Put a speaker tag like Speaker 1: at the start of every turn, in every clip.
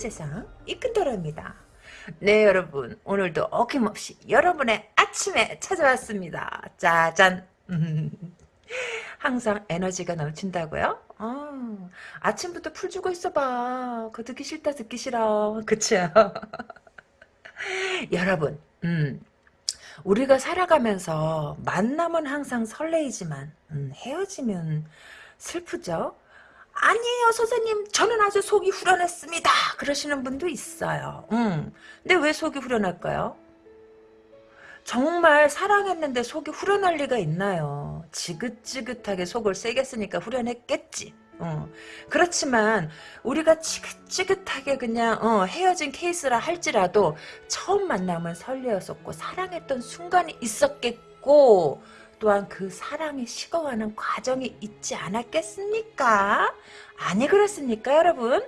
Speaker 1: 이끈세상 이끈도로입니다. 네 여러분 오늘도 어김없이 여러분의 아침에 찾아왔습니다. 짜잔 항상 에너지가 넘친다고요? 아, 아침부터 풀 주고 있어봐. 그거 듣기 싫다 듣기 싫어. 그쵸? 여러분 음, 우리가 살아가면서 만남은 항상 설레이지만 음, 헤어지면 슬프죠? 아니에요 선생님 저는 아주 속이 후련했습니다 그러시는 분도 있어요 음. 근데 왜 속이 후련할까요? 정말 사랑했는데 속이 후련할 리가 있나요 지긋지긋하게 속을 세게 쓰니까 후련했겠지 어. 그렇지만 우리가 지긋지긋하게 그냥 어, 헤어진 케이스라 할지라도 처음 만남은 설레었었고 사랑했던 순간이 있었겠고 또한 그 사랑이 식어가는 과정이 있지 않았겠습니까? 아니 그렇습니까 여러분?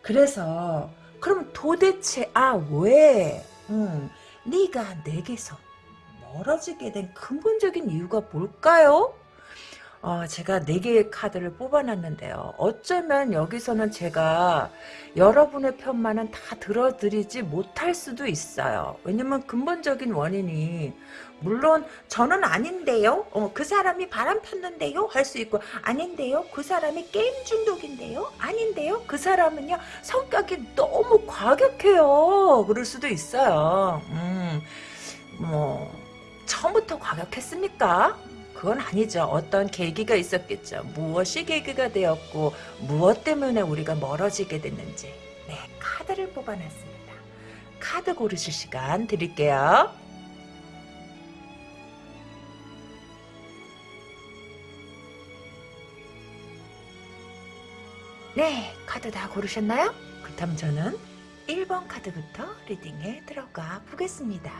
Speaker 1: 그래서 그럼 도대체 아 왜? 음, 네가 내게서 멀어지게 된 근본적인 이유가 뭘까요? 어, 제가 4개의 카드를 뽑아놨는데요. 어쩌면 여기서는 제가 여러분의 편만은 다 들어드리지 못할 수도 있어요. 왜냐면 근본적인 원인이 물론 저는 아닌데요. 어, 그 사람이 바람 폈는데요. 할 수 있고 아닌데요. 그 사람이 게임 중독인데요. 아닌데요. 그 사람은요. 성격이 너무 과격해요. 그럴 수도 있어요. 음, 뭐 처음부터 과격했습니까? 그건 아니죠. 어떤 계기가 있었겠죠. 무엇이 계기가 되었고 무엇 때문에 우리가 멀어지게 됐는지 네 카드를 뽑아놨습니다. 카드 고르실 시간 드릴게요. 네 카드 다 고르셨나요? 그렇다면 저는 1번 카드부터 리딩에 들어가 보겠습니다.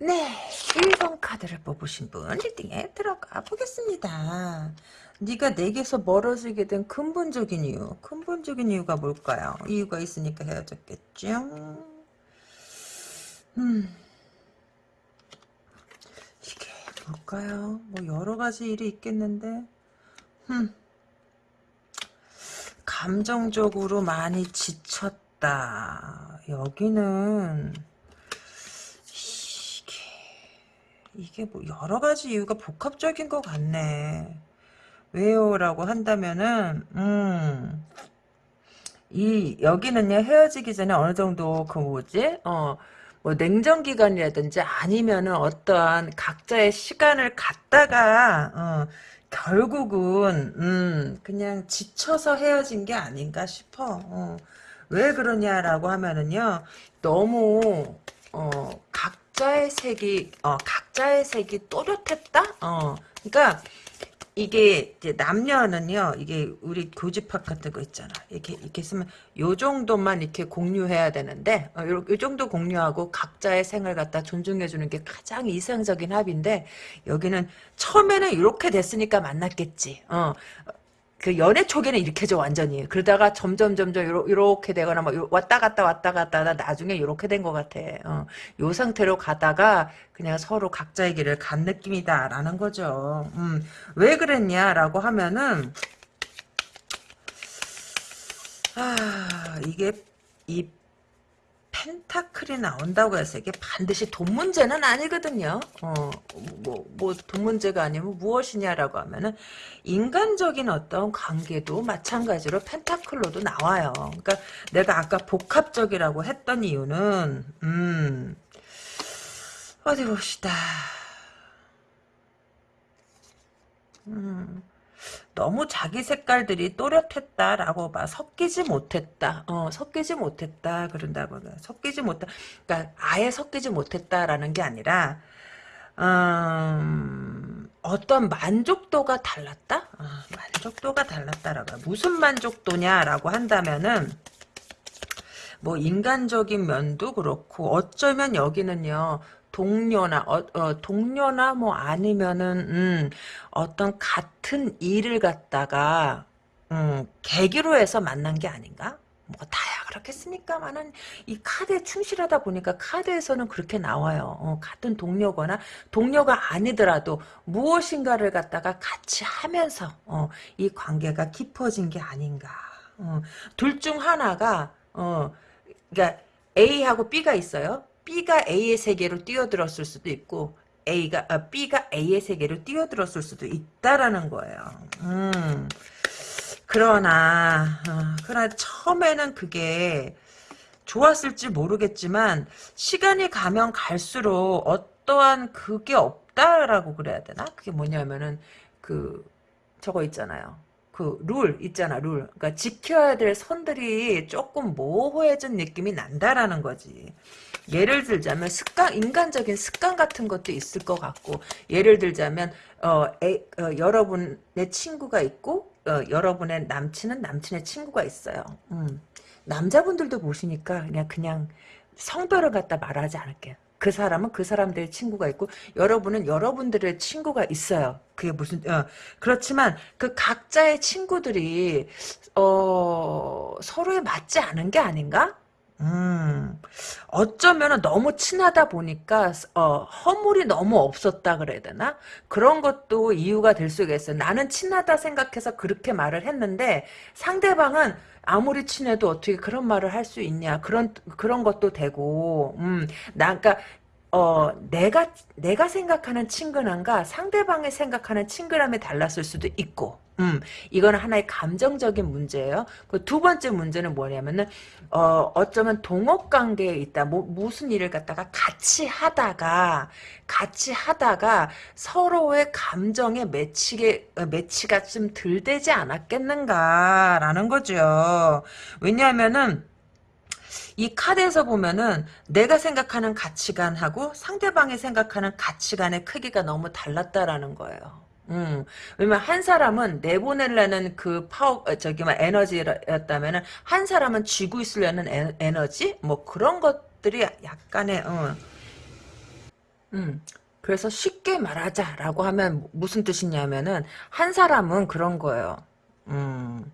Speaker 1: 네, 1번 카드를 뽑으신 분 리딩에 들어가 보겠습니다. 네가 내게서 멀어지게 된 근본적인 이유, 근본적인 이유가 뭘까요? 이유가 있으니까 헤어졌겠죠? 음, 이게 뭘까요? 뭐 여러 가지 일이 있겠는데, 음, 감정적으로 많이 지쳤다. 여기는 이게 뭐 여러 가지 이유가 복합적인 것 같네. 왜요? 라고 한다면은, 음, 이, 여기는요, 헤어지기 전에 어느 정도, 그 뭐지? 어, 뭐, 냉정기간이라든지 아니면은 어떠한 각자의 시간을 갖다가, 어, 결국은, 음, 그냥 지쳐서 헤어진 게 아닌가 싶어. 어. 왜 그러냐라고 하면은요, 너무, 어, 각 각자의 색이 어 각자의 색이 또렷했다. 어 그러니까 이게 이제 남녀는요 이게 우리 교집합 같은 거 있잖아. 이렇게 이렇게 쓰면 요 정도만 이렇게 공유해야 되는데 어, 요, 요 정도 공유하고 각자의 생을 갖다 존중해 주는 게 가장 이상적인 합인데 여기는 처음에는 이렇게 됐으니까 만났겠지. 어 그 연애 초기는 이렇게 죠 완전히. 그러다가 점점 점점 요러, 게 되거나 뭐 왔다 갔다 왔다 갔다 하다 나중에 이렇게 된 것 같아. 어. 요 상태로 가다가 그냥 서로 각자의 길을 간 느낌이다 라는 거죠. 음, 왜 그랬냐 라고 하면은 아 이게 이 펜타클이 나온다고 해서 이게 반드시 돈 문제는 아니거든요. 어, 뭐, 뭐, 돈 문제가 아니면 무엇이냐라고 하면은, 인간적인 어떤 관계도 마찬가지로 펜타클로도 나와요. 그러니까 내가 아까 복합적이라고 했던 이유는, 음, 어디 봅시다. 음, 너무 자기 색깔들이 또렷했다라고 봐 섞이지 못했다. 어 섞이지 못했다 그런다고 섞이지 못했다 그러니까 아예 섞이지 못했다라는 게 아니라 음, 어떤 만족도가 달랐다? 어, 만족도가 달랐다라고 무슨 만족도냐라고 한다면은 뭐 인간적인 면도 그렇고 어쩌면 여기는요 동료나 어, 어, 동료나 뭐 아니면은 음, 어떤 같은 일을 갖다가 음, 계기로 해서 만난 게 아닌가? 뭐 다야 그렇겠습니까만은 이 카드에 충실하다 보니까 카드에서는 그렇게 나와요. 어, 같은 동료거나 동료가 아니더라도 무엇인가를 갖다가 같이 하면서 어, 이 관계가 깊어진 게 아닌가. 어, 둘 중 하나가 어, 그러니까 A하고 B가 있어요. B가 A의 세계로 뛰어들었을 수도 있고 A가 아, B가 A의 세계로 뛰어들었을 수도 있다라는 거예요. 음. 그러나 어, 그러나 처음에는 그게 좋았을지 모르겠지만 시간이 가면 갈수록 어떠한 그게 없다라고 그래야 되나? 그게 뭐냐면은 그 저거 있잖아요. 그 룰 있잖아 룰. 그러니까 지켜야 될 선들이 조금 모호해진 느낌이 난다라는 거지. 예를 들자면 습관 인간적인 습관 같은 것도 있을 것 같고 예를 들자면 어, 에, 어 여러분의 친구가 있고 어, 여러분의 남친은 남친의 친구가 있어요. 음. 남자분들도 보시니까 그냥 그냥 성별을 갖다 말하지 않을게요. 그 사람은 그 사람들의 친구가 있고 여러분은 여러분들의 친구가 있어요. 그게 무슨 어, 그렇지만 그 각자의 친구들이 어, 서로에 맞지 않은 게 아닌가? 음, 어쩌면 너무 친하다 보니까, 어, 허물이 너무 없었다 그래야 되나? 그런 것도 이유가 될 수가 있어요. 나는 친하다 생각해서 그렇게 말을 했는데, 상대방은 아무리 친해도 어떻게 그런 말을 할 수 있냐. 그런, 그런 것도 되고, 음, 나, 그니까, 어, 내가, 내가 생각하는 친근함과 상대방이 생각하는 친근함이 달랐을 수도 있고, 음, 이거는 하나의 감정적인 문제예요. 그 두 번째 문제는 뭐냐면은, 어, 어쩌면 동업 관계에 있다. 뭐, 무슨 일을 갖다가 같이 하다가, 같이 하다가 서로의 감정에 매치게, 어, 매치가 좀 덜 되지 않았겠는가라는 거죠. 왜냐하면은, 이 카드에서 보면은 내가 생각하는 가치관하고 상대방이 생각하는 가치관의 크기가 너무 달랐다라는 거예요. 음, 왜냐면 한 사람은 내보내려는 그 파워, 어, 저기, 막 에너지였다면은, 한 사람은 쥐고 있으려는 에, 에너지? 뭐 그런 것들이 약간의, 어, 음, 그래서 쉽게 말하자라고 하면 무슨 뜻이냐면은, 한 사람은 그런 거예요. 음,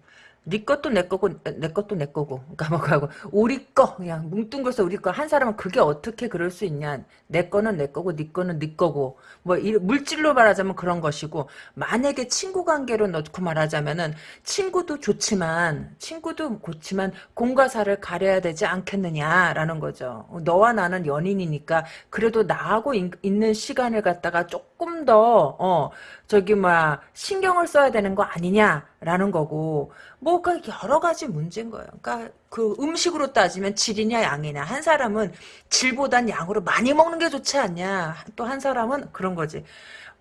Speaker 1: 네 것도 내 거고 내 것도 내 거고. 까먹하고 우리 거 그냥 뭉뚱그려서 우리 거 한 사람은 그게 어떻게 그럴 수 있냐. 내 거는 내 거고 네 거는 네 거고. 뭐 이, 물질로 말하자면 그런 것이고 만약에 친구 관계로 넣고 말하자면은 친구도 좋지만 친구도 좋지만 공과 사를 가려야 되지 않겠느냐라는 거죠. 너와 나는 연인이니까 그래도 나하고 인, 있는 시간을 갖다가 조금 더 어, 저기 막 신경을 써야 되는 거 아니냐라는 거고 뭐가 여러 가지 문제인 거예요. 그러니까 그 음식으로 따지면 질이냐 양이냐 한 사람은 질보단 양으로 많이 먹는 게 좋지 않냐 또 한 사람은 그런 거지.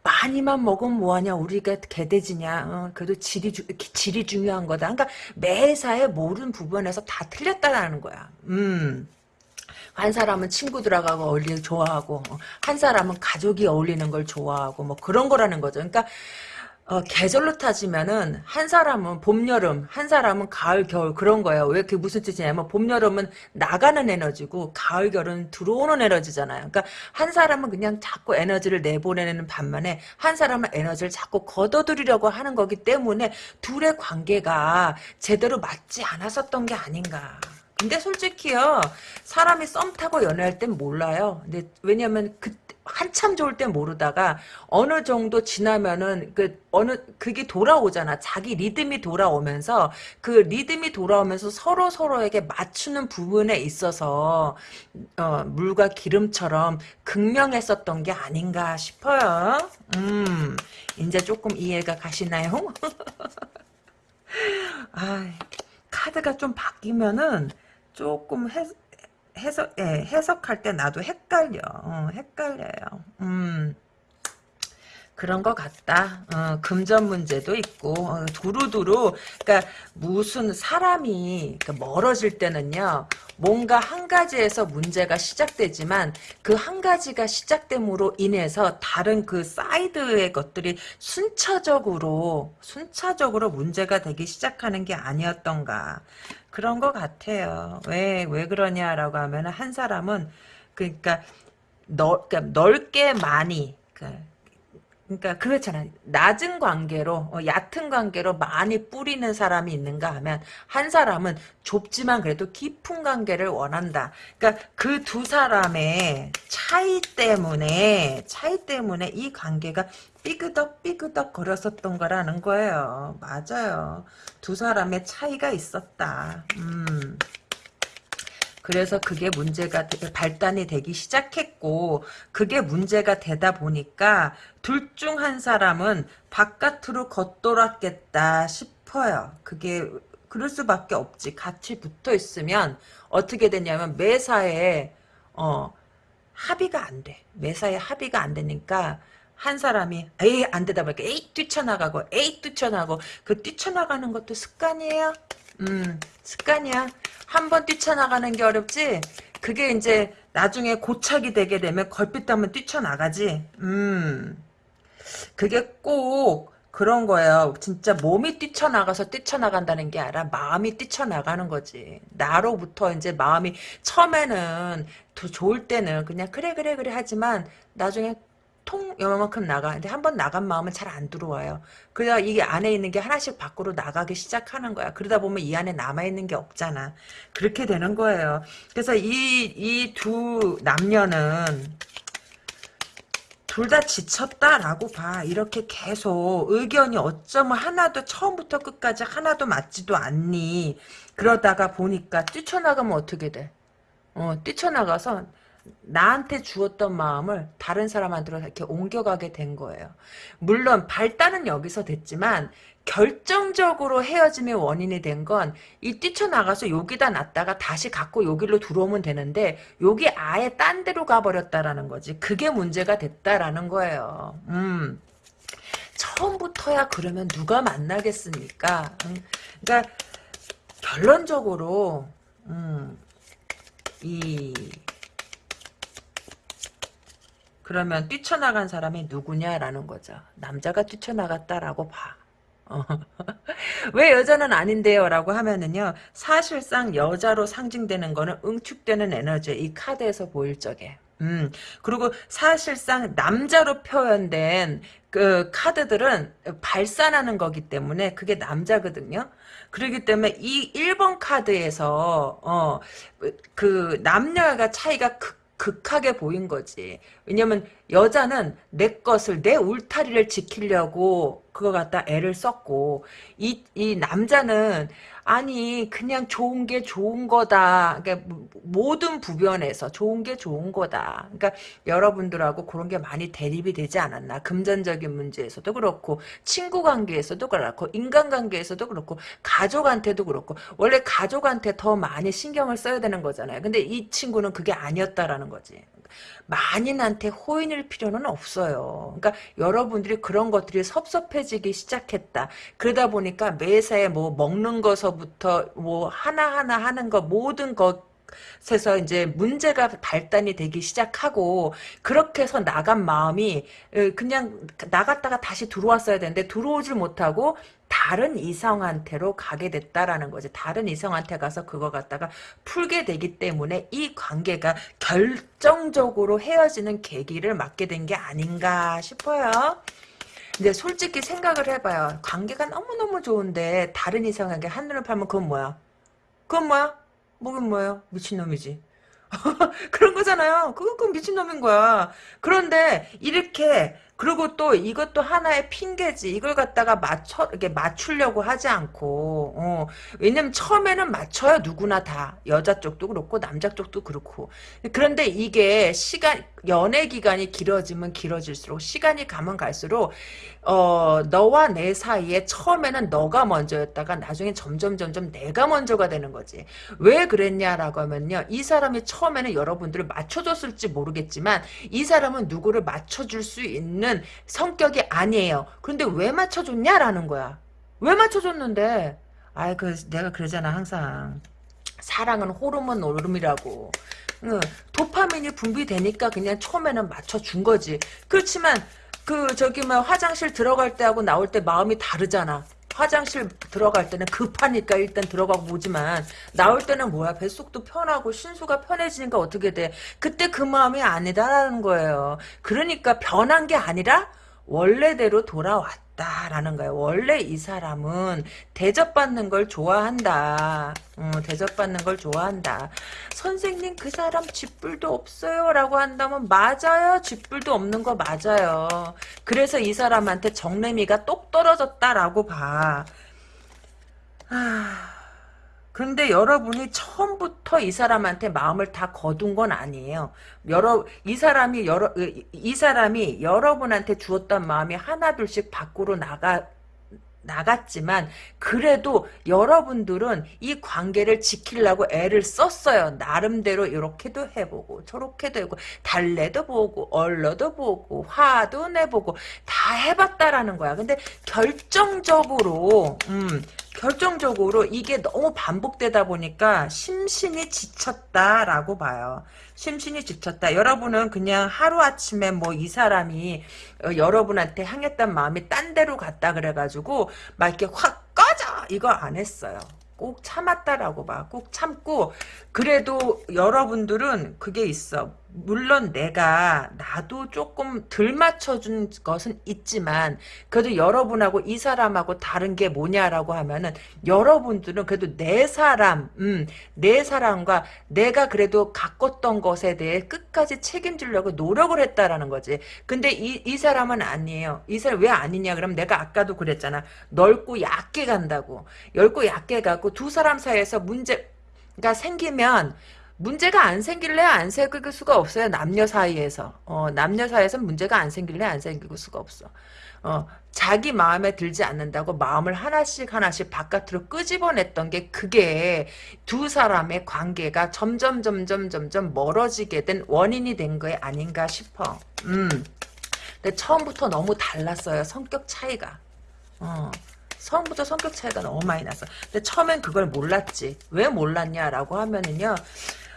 Speaker 1: 많이만 먹으면 뭐하냐 우리가 개돼지냐 어, 그래도 질이 주, 질이 중요한 거다 그러니까 매사에 모든 부분에서 다 틀렸다라는 거야 음. 한 사람은 친구들하고 어울리는 좋아하고 한 사람은 가족이 어울리는 걸 좋아하고 뭐 그런 거라는 거죠. 그러니까 어, 계절로 따지면은 한 사람은 봄, 여름, 한 사람은 가을, 겨울 그런 거예요. 왜 그게 무슨 뜻이냐면 봄, 여름은 나가는 에너지고 가을, 겨울은 들어오는 에너지잖아요. 그러니까 한 사람은 그냥 자꾸 에너지를 내보내는 반면에 한 사람은 에너지를 자꾸 걷어들이려고 하는 거기 때문에 둘의 관계가 제대로 맞지 않았었던 게 아닌가. 근데 솔직히요 사람이 썸 타고 연애할 땐 몰라요. 근데 왜냐면 그 한참 좋을 땐 모르다가 어느 정도 지나면은 그 어느 그게 돌아오잖아. 자기 리듬이 돌아오면서 그 리듬이 돌아오면서 서로 서로에게 맞추는 부분에 있어서 어, 물과 기름처럼 극명했었던 게 아닌가 싶어요. 음, 이제 조금 이해가 가시나요? 아, 카드가 좀 바뀌면은 조금 해, 해석, 예, 해석할 때 나도 헷갈려. 어, 헷갈려요. 음. 그런 것 같다. 어, 금전 문제도 있고 어, 두루두루 그러니까 무슨 사람이 그러니까 멀어질 때는요. 뭔가 한 가지에서 문제가 시작되지만 그 한 가지가 시작됨으로 인해서 다른 그 사이드의 것들이 순차적으로 순차적으로 문제가 되기 시작하는 게 아니었던가. 그런 것 같아요. 왜, 왜 그러냐라고 하면 한 사람은, 그러니까, 넓, 그러니까 넓게 많이, 그 그러니까 그렇잖아. 낮은 관계로 어, 얕은 관계로 많이 뿌리는 사람이 있는가 하면 한 사람은 좁지만 그래도 깊은 관계를 원한다. 그러니까 그 두 사람의 차이 때문에 차이 때문에 이 관계가 삐그덕 삐그덕 거렸었던 거라는 거예요. 맞아요. 두 사람의 차이가 있었다. 음. 그래서 그게 문제가 되- 발단이 되기 시작했고 그게 문제가 되다 보니까 둘 중 한 사람은 바깥으로 겉돌았겠다 싶어요. 그게 그럴 수밖에 없지. 같이 붙어 있으면 어떻게 되냐면 매사에 어 합의가 안 돼. 매사에 합의가 안 되니까 한 사람이 에이 안 되다 보니까 에이 뛰쳐나가고 에이 뛰쳐나가고 그 뛰쳐나가는 것도 습관이에요. 음 습관이야. 한 번 뛰쳐나가는 게 어렵지. 그게 이제 나중에 고착이 되게 되면 걸핏 하면 뛰쳐나가지. 음 그게 꼭 그런 거예요. 진짜 몸이 뛰쳐나가서 뛰쳐나간다는 게 아니라 마음이 뛰쳐나가는 거지. 나로부터 이제 마음이 처음에는 더 좋을 때는 그냥 그래 그래 그래 하지만 나중에 통 요만큼 나가. 근데 한 번 나간 마음은 잘 안 들어와요. 그래야 이게 안에 있는 게 하나씩 밖으로 나가기 시작하는 거야. 그러다 보면 이 안에 남아있는 게 없잖아. 그렇게 되는 거예요. 그래서 이, 이 두 남녀는 둘다 지쳤다라고 봐. 이렇게 계속 의견이 어쩌면 하나도 처음부터 끝까지 하나도 맞지도 않니. 그러다가 보니까 뛰쳐나가면 어떻게 돼? 어, 뛰쳐나가서 나한테 주었던 마음을 다른 사람한테로 이렇게 옮겨가게 된 거예요. 물론 발단은 여기서 됐지만 결정적으로 헤어짐의 원인이 된 건 이 뛰쳐나가서 여기다 놨다가 다시 갖고 여기로 들어오면 되는데 여기 아예 딴 데로 가버렸다라는 거지. 그게 문제가 됐다라는 거예요. 음. 처음부터야 그러면 누가 만나겠습니까? 음. 그러니까 결론적으로 음, 이 그러면 뛰쳐나간 사람이 누구냐라는 거죠. 남자가 뛰쳐나갔다라고 봐. 어. 왜 여자는 아닌데요? 라고 하면은요, 사실상 여자로 상징되는 거는 응축되는 에너지, 이 카드에서 보일 적에. 음, 그리고 사실상 남자로 표현된 그 카드들은 발산하는 거기 때문에 그게 남자거든요. 그렇기 때문에 이 1번 카드에서, 어, 그 남녀가 차이가 극 극하게 보인 거지. 왜냐면 여자는 내 것을 내 울타리를 지키려고 그거 갖다 애를 썼고 이, 이 남자는 아니 그냥 좋은 게 좋은 거다. 그러니까 모든 부변에서 좋은 게 좋은 거다. 그러니까 여러분들하고 그런 게 많이 대립이 되지 않았나. 금전적인 문제에서도 그렇고 친구 관계에서도 그렇고 인간관계에서도 그렇고 가족한테도 그렇고 원래 가족한테 더 많이 신경을 써야 되는 거잖아요. 근데 이 친구는 그게 아니었다라는 거지. 만인한테 호인일 필요는 없어요. 그러니까 여러분들이 그런 것들이 섭섭해지기 시작했다. 그러다 보니까 매사에 뭐 먹는 거서부터 뭐 하나하나 하는 거 모든 것 에서 이제 문제가 발단이 되기 시작하고 그렇게 해서 나간 마음이 그냥 나갔다가 다시 들어왔어야 되는데 들어오질 못하고 다른 이성한테로 가게 됐다라는 거지. 다른 이성한테 가서 그거 갖다가 풀게 되기 때문에 이 관계가 결정적으로 헤어지는 계기를 맞게 된 게 아닌가 싶어요. 근데 솔직히 생각을 해봐요. 관계가 너무너무 좋은데 다른 이성에게 한눈을 팔면 그건 뭐야? 그건 뭐야? 뭐긴 뭐예요? 미친놈이지. 그런 거잖아요. 그건 그 미친놈인 거야. 그런데 이렇게 그리고 또 이것도 하나의 핑계지. 이걸 갖다가 맞춰 이렇게 맞추려고 하지 않고 어, 왜냐면 처음에는 맞춰요 누구나 다 여자 쪽도 그렇고 남자 쪽도 그렇고 그런데 이게 시간 연애 기간이 길어지면 길어질수록 시간이 가면 갈수록 어 너와 내 사이에 처음에는 너가 먼저였다가 나중에 점점 점점 내가 먼저가 되는 거지. 왜 그랬냐라고 하면요. 이 사람이 처음에는 여러분들을 맞춰줬을지 모르겠지만 이 사람은 누구를 맞춰줄 수 있는 성격이 아니에요. 그런데 왜 맞춰줬냐라는 거야. 왜 맞춰줬는데? 아이 그 내가 그러잖아 항상. 사랑은 호르몬 노름이라고. 응, 도파민이 분비되니까 그냥 처음에는 맞춰준 거지. 그렇지만 그 저기 뭐 화장실 들어갈 때하고 나올 때 마음이 다르잖아. 화장실 들어갈 때는 급하니까 일단 들어가고 보지만 나올 때는 뭐야? 뱃속도 편하고 신수가 편해지니까 어떻게 돼? 그때 그 마음이 아니다라는 거예요. 그러니까 변한 게 아니라 원래대로 돌아왔다라는 거예요. 원래 이 사람은 대접받는 걸 좋아한다. 어, 대접받는 걸 좋아한다. 선생님 그 사람 쥐뿔도 없어요 라고 한다면 맞아요. 쥐뿔도 없는 거 맞아요. 그래서 이 사람한테 정래미가 똑 떨어졌다라고 봐. 아... 근데 여러분이 처음부터 이 사람한테 마음을 다 거둔 건 아니에요. 여러 이 사람이 여러 이 사람이 여러분한테 주었던 마음이 하나둘씩 밖으로 나가 나갔지만 그래도 여러분들은 이 관계를 지키려고 애를 썼어요. 나름대로 이렇게도 해보고 저렇게도 해보고 달래도 보고 얼러도 보고 화도 내보고 다 해봤다라는 거야. 근데 결정적으로 음, 결정적으로 이게 너무 반복되다 보니까 심신이 지쳤다라고 봐요. 심신이 지쳤다. 여러분은 그냥 하루아침에 뭐 이 사람이 어, 여러분한테 향했던 마음이 딴 데로 갔다 그래가지고 막 이렇게 확 꺼져! 이거 안 했어요. 꼭 참았다라고 봐. 꼭 참고 그래도 여러분들은 그게 있어. 물론 내가 나도 조금 덜 맞춰준 것은 있지만 그래도 여러분하고 이 사람하고 다른 게 뭐냐라고 하면은 여러분들은 그래도 내 사람 음, 내 사람과 내가 그래도 가꿨던 것에 대해 끝까지 책임지려고 노력을 했다라는 거지. 근데 이, 이 사람은 아니에요. 이 사람 왜 아니냐? 그럼 내가 아까도 그랬잖아. 넓고 얕게 간다고. 넓고 얕게 가고 두 사람 사이에서 문제가 생기면 문제가 안 생길래 안 생길 수가 없어요. 남녀 사이에서. 어, 남녀 사이에서 문제가 안 생길래 안 생길 수가 없어. 어, 자기 마음에 들지 않는다고 마음을 하나씩 하나씩 바깥으로 끄집어냈던 게 그게 두 사람의 관계가 점점 점점 점점 멀어지게 된 원인이 된 거에 아닌가 싶어. 음. 근데 처음부터 너무 달랐어요. 성격 차이가. 어. 처음부터 성격 차이가 너무 많이 났어. 근데 처음엔 그걸 몰랐지. 왜 몰랐냐라고 하면은요.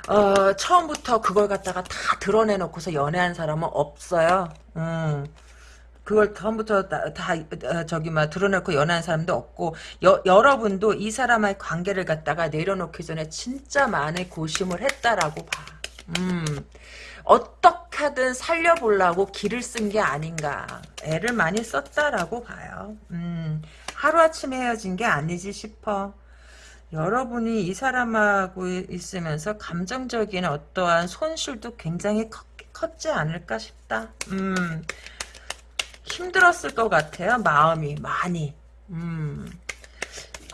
Speaker 1: 어, 처음부터 그걸 갖다가 다 드러내놓고서 연애한 사람은 없어요. 음. 그걸 처음부터 다, 다 어, 저기 막 드러내고 연애한 사람도 없고 여, 여러분도 이 사람의 관계를 갖다가 내려놓기 전에 진짜 많이 고심을 했다라고 봐. 음. 어떻게 하든 살려보려고 길을 쓴 게 아닌가. 애를 많이 썼다라고 봐요. 음. 하루아침에 헤어진 게 아니지 싶어. 여러분이 이 사람하고 있으면서 감정적인 어떠한 손실도 굉장히 컸, 컸지 않을까 싶다. 음, 힘들었을 것 같아요. 마음이 많이. 음,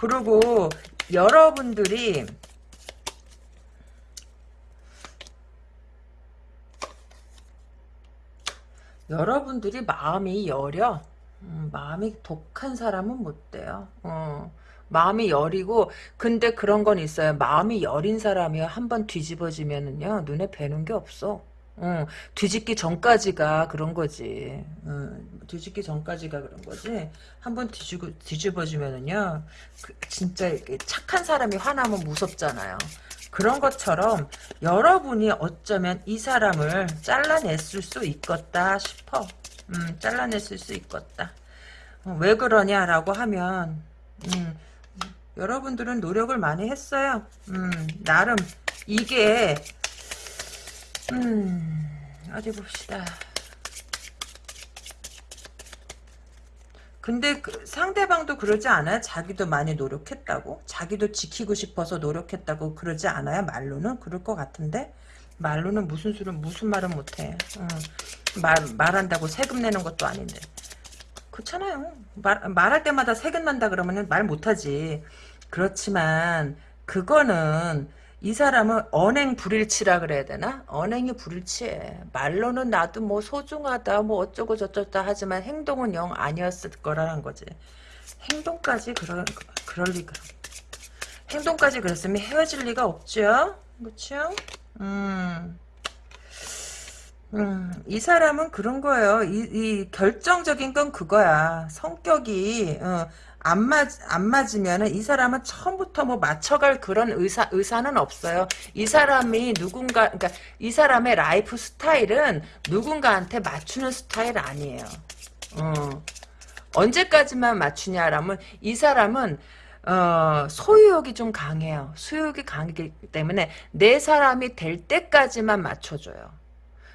Speaker 1: 그리고 여러분들이 여러분들이 마음이 여려. 음, 마음이 독한 사람은 못 돼요. 어. 마음이 여리고 근데 그런 건 있어요. 마음이 여린 사람이 한번 뒤집어지면은요 눈에 뵈는 게 없어. 어, 뒤집기 전까지가 그런 거지. 어, 뒤집기 전까지가 그런 거지. 한번 뒤집어, 뒤집어지면은요, 그, 진짜 착한 사람이 화나면 무섭잖아요. 그런 것처럼 여러분이 어쩌면 이 사람을 잘라냈을 수 있겠다 싶어. 음, 잘라냈을 수 있겠다. 어, 왜 그러냐라고 하면, 음, 여러분들은 노력을 많이 했어요. 음, 나름 이게 음, 어디 봅시다. 근데 그 상대방도 그러지 않아요? 자기도 많이 노력했다고? 자기도 지키고 싶어서 노력했다고 그러지 않아요? 말로는? 그럴 것 같은데? 말로는 무슨 수를 무슨 말은 못해. 어. 말, 말한다고 세금 내는 것도 아닌데. 그렇잖아요. 말, 말할 때마다 세금 난다 그러면 말 못하지. 그렇지만 그거는 이 사람은 언행 불일치라 그래야 되나? 언행이 불일치해. 말로는 나도 뭐 소중하다 뭐 어쩌고 저쩌다 하지만 행동은 영 아니었을 거라는 거지. 행동까지 그럴, 그럴 리가. 행동까지 그랬으면 헤어질 리가 없죠? 그렇죠? 음. 음, 이 사람은 그런 거예요. 이, 이 결정적인 건 그거야. 성격이 어, 안 맞, 안 맞으면은 이 사람은 처음부터 뭐 맞춰갈 그런 의사, 의사는 없어요. 이 사람이 누군가, 그러니까 이 사람의 라이프 스타일은 누군가한테 맞추는 스타일 아니에요. 어. 언제까지만 맞추냐라면 이 사람은 어, 소유욕이 좀 강해요. 소유욕이 강하기 때문에 내 사람이 될 때까지만 맞춰줘요.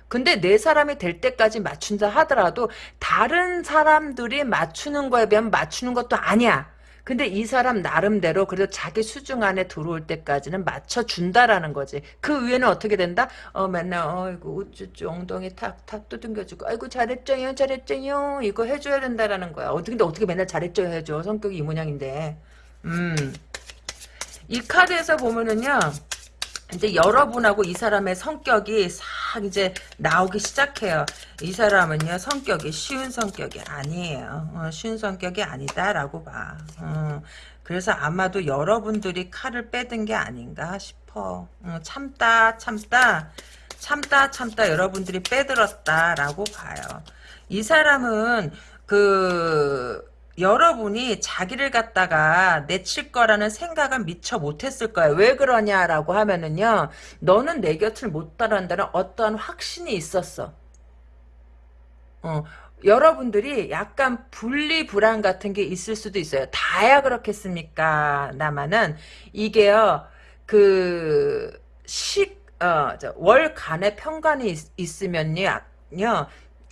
Speaker 1: 근데 내 사람이 될 때까지 맞춘다 하더라도 다른 사람들이 맞추는 거에 비하면 맞추는 것도 아니야. 근데 이 사람 나름대로 그래도 자기 수중 안에 들어올 때까지는 맞춰준다라는 거지. 그 위에는 어떻게 된다? 어 맨날 어이구 우쭈쭈 엉덩이 탁 탁 두둥겨주고 아이고 잘했죠요 잘했죠요 이거 해줘야 된다라는 거야. 어떻게 근데 어떻게 맨날 잘했죠요 해줘 성격이 이 모양인데. 음. 이 카드에서 보면은요. 이제 여러분하고 이 사람의 성격이 싹 이제 나오기 시작해요. 이 사람은요 성격이 쉬운 성격이 아니에요. 어, 쉬운 성격이 아니다라고 봐. 어, 그래서 아마도 여러분들이 칼을 빼든 게 아닌가 싶어. 어, 참다 참다 참다 참다 여러분들이 빼들었다라고 봐요. 이 사람은 그 여러분이 자기를 갖다가 내칠 거라는 생각을 미처 못했을 거예요. 왜 그러냐라고 하면은요. 너는 내 곁을 못 따른다는 어떠한 확신이 있었어. 어, 여러분들이 약간 분리불안 같은 게 있을 수도 있어요. 다야 그렇겠습니까? 나만은 이게요. 그 식, 어, 월간의 평간이 있, 으면요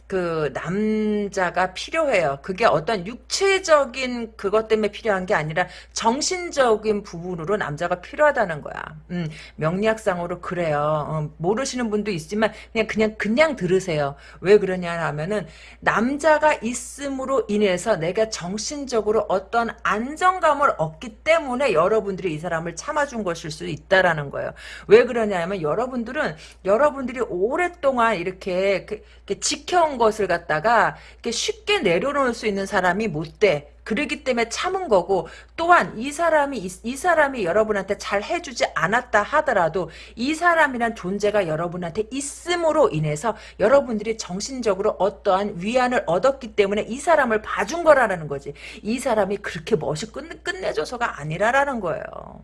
Speaker 1: 그 남자가 필요해요. 그게 어떤 육체적인 그것 때문에 필요한 게 아니라 정신적인 부분으로 남자가 필요하다는 거야. 음, 명리학상으로 그래요. 어, 모르시는 분도 있지만 그냥 그냥 그냥 들으세요. 왜 그러냐 하면은 남자가 있음으로 인해서 내가 정신적으로 어떤 안정감을 얻기 때문에 여러분들이 이 사람을 참아준 것일 수 있다라는 거예요. 왜 그러냐 하면 여러분들은 여러분들이 오랫동안 이렇게, 이렇게 지켜 온 것을 갖다가 이렇게 쉽게 내려놓을 수 있는 사람이 못 돼. 그러기 때문에 참은 거고 또한 이 사람이 이, 이, 사람이 여러분한테 잘 해주지 않았다 하더라도 이 사람이란 존재가 여러분한테 있음으로 인해서 여러분들이 정신적으로 어떠한 위안을 얻었기 때문에 이 사람을 봐준 거라는 거지. 이 사람이 그렇게 멋이 끝, 끝내줘서가 아니라라는 거예요.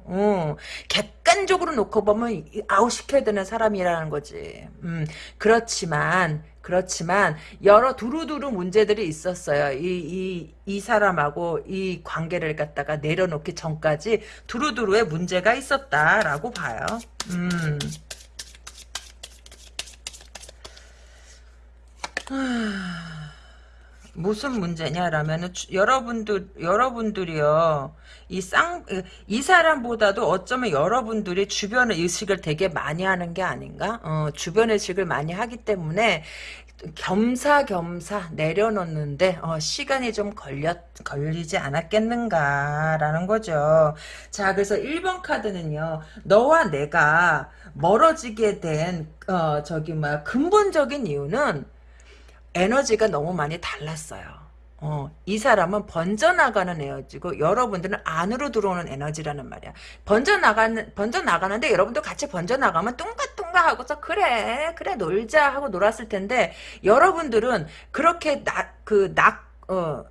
Speaker 1: 음, 객관적으로 놓고 보면 아웃시켜야 되는 사람이라는 거지. 음, 그렇지만 그렇지만 여러 두루두루 문제들이 있었어요. 이, 이, 이 사람하고 이 관계를 갖다가 내려놓기 전까지 두루두루의 문제가 있었다라고 봐요. 음. 무슨 문제냐라면 여러분들 여러분들이요. 이 쌍 이 사람보다도 어쩌면 여러분들이 주변 의식을 되게 많이 하는 게 아닌가? 어, 주변 의식을 많이 하기 때문에 겸사겸사 내려놓는데 어, 시간이 좀 걸렸 걸리지 않았겠는가라는 거죠. 자 그래서 1번 카드는요. 너와 내가 멀어지게 된 어, 저기 뭐 근본적인 이유는 에너지가 너무 많이 달랐어요. 어, 이 사람은 번져나가는 에너지고 여러분들은 안으로 들어오는 에너지라는 말이야. 번져나가는 번져나가는데 여러분도 같이 번져나가면 뚱가뚱가 하고서 그래 그래 놀자 하고 놀았을 텐데 여러분들은 그렇게 낮그낮 어,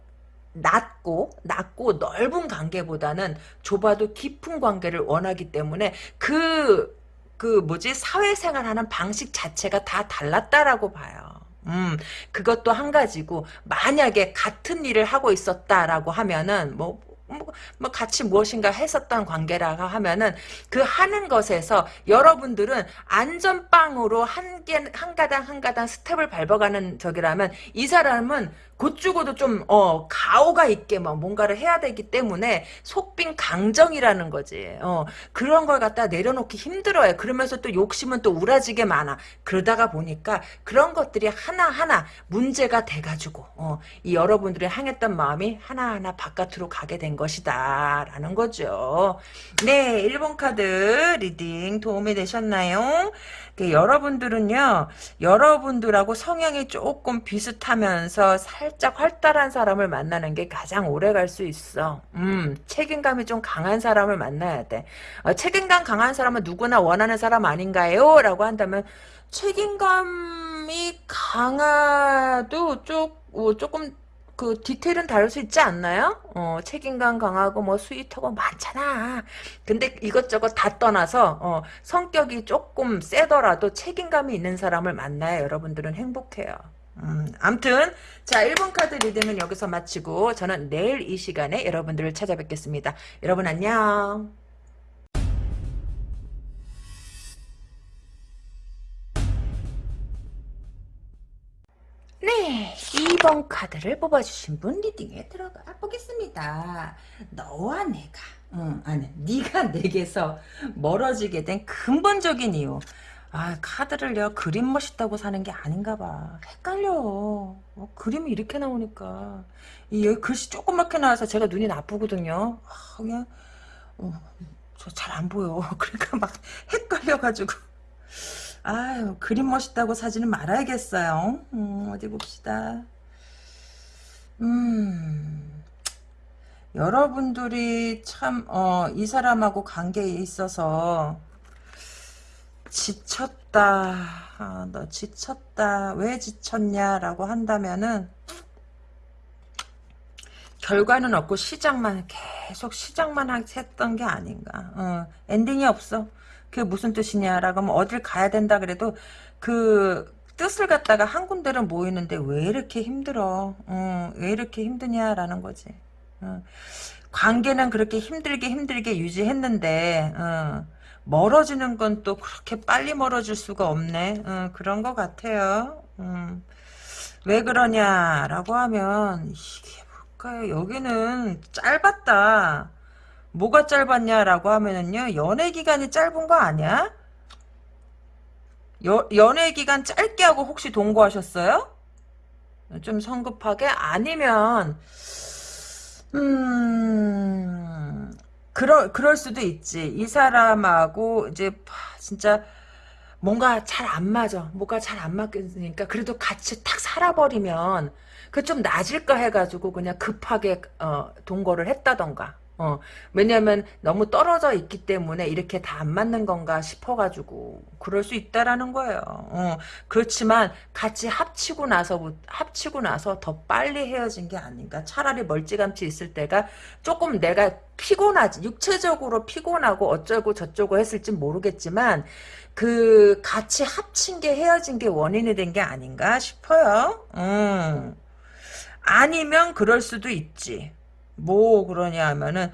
Speaker 1: 낮고 낮고 넓은 관계보다는 좁아도 깊은 관계를 원하기 때문에 그그 그 뭐지 사회생활하는 방식 자체가 다 달랐다라고 봐요. 음, 그것도 한 가지고, 만약에 같은 일을 하고 있었다라고 하면은, 뭐, 뭐, 뭐 같이 무엇인가 했었던 관계라고 하면은 그 하는 것에서 여러분들은 안전빵으로 한 개, 한 가당 한 가당 스텝을 밟아가는 적이라면 이 사람은 곧 죽어도 좀, 어, 가오가 있게 막 뭔가를 해야 되기 때문에 속빈 강정이라는 거지. 어, 그런 걸 갖다 내려놓기 힘들어요. 그러면서 또 욕심은 또 우라지게 많아. 그러다가 보니까 그런 것들이 하나하나 문제가 돼가지고, 어, 이 여러분들이 향했던 마음이 하나하나 바깥으로 가게 된 것이다. 라는 거죠. 네, 1번 카드 reading 도움이 되셨나요? 그 여러분들은요, 여러분들하고 성향이 조금 비슷하면서 살짝 활달한 사람을 만나는 게 가장 오래 갈 수 있어. 음, 책임감이 좀 강한 사람을 만나야 돼. 어, 책임감 강한 사람은 누구나 원하는 사람 아닌가요? 라고 한다면, 책임감이 강해도 좀, 어, 조금 그 디테일은 다를 수 있지 않나요? 어, 책임감 강하고 뭐 sweet하고 많잖아. 근데 이것저것 다 떠나서 어, 성격이 조금 세더라도 책임감이 있는 사람을 만나야 여러분들은 행복해요. 음, 암튼 자 1번 카드 reading은 여기서 마치고 저는 내일 이 시간에 여러분들을 찾아뵙겠습니다. 여러분 안녕. 1번 카드를 뽑아주신 분 reading에 들어가 보겠습니다. 너와 내가 응, 아니 네가 내게서 멀어지게 된 근본적인 이유. 아 카드를요 그림 멋있다고 사는 게 아닌가 봐. 헷갈려. 어, 그림이 이렇게 나오니까. 이 여기 글씨 조그맣게 나와서 제가 눈이 나쁘거든요. 아, 그냥 어, 저 잘 안 보여. 그러니까 막 헷갈려가지고 아유 그림 멋있다고 사지는 말아야겠어요 음, 어디 봅시다 음 여러분들이 참, 어, 이 사람하고 관계에 있어서 지쳤다. 아, 너 지쳤다. 왜 지쳤냐라고 한다면은 결과는 없고 시작만 계속 시작만 했던 게 아닌가. 어, 엔딩이 없어. 그게 무슨 뜻이냐라고 하면 어딜 가야 된다 그래도 그 뜻을 갖다가 한 군데를 모이는데 왜 이렇게 힘들어? 어, 왜 이렇게 힘드냐라는 거지. 어. 관계는 그렇게 힘들게 힘들게 유지했는데 어. 멀어지는 건 또 그렇게 빨리 멀어질 수가 없네. 어, 그런 것 같아요. 음. 왜 그러냐라고 하면 이게 뭘까요? 여기는 짧았다. 뭐가 짧았냐라고 하면은요. 연애 기간이 짧은 거 아니야? 여, 연애 기간 짧게 하고 혹시 동거하셨어요? 좀 성급하게? 아니면 음, 그럴, 그럴 수도 있지. 이 사람하고, 이제, 진짜, 뭔가 잘 안 맞아. 뭐가 잘 안 맞겠으니까, 그래도 같이 탁 살아버리면, 그좀 나질까 해가지고, 그냥 급하게, 어, 동거를 했다던가. 어, 왜냐면 너무 떨어져 있기 때문에 이렇게 다 안 맞는 건가 싶어가지고 그럴 수 있다라는 거예요. 어, 그렇지만 같이 합치고 나서 합치고 나서 더 빨리 헤어진 게 아닌가. 차라리 멀찌감치 있을 때가 조금 내가 피곤하지 육체적으로 피곤하고 어쩌고 저쩌고 했을지 모르겠지만 그 같이 합친 게 헤어진 게 원인이 된 게 아닌가 싶어요. 음. 아니면 그럴 수도 있지. 뭐 그러냐 하면은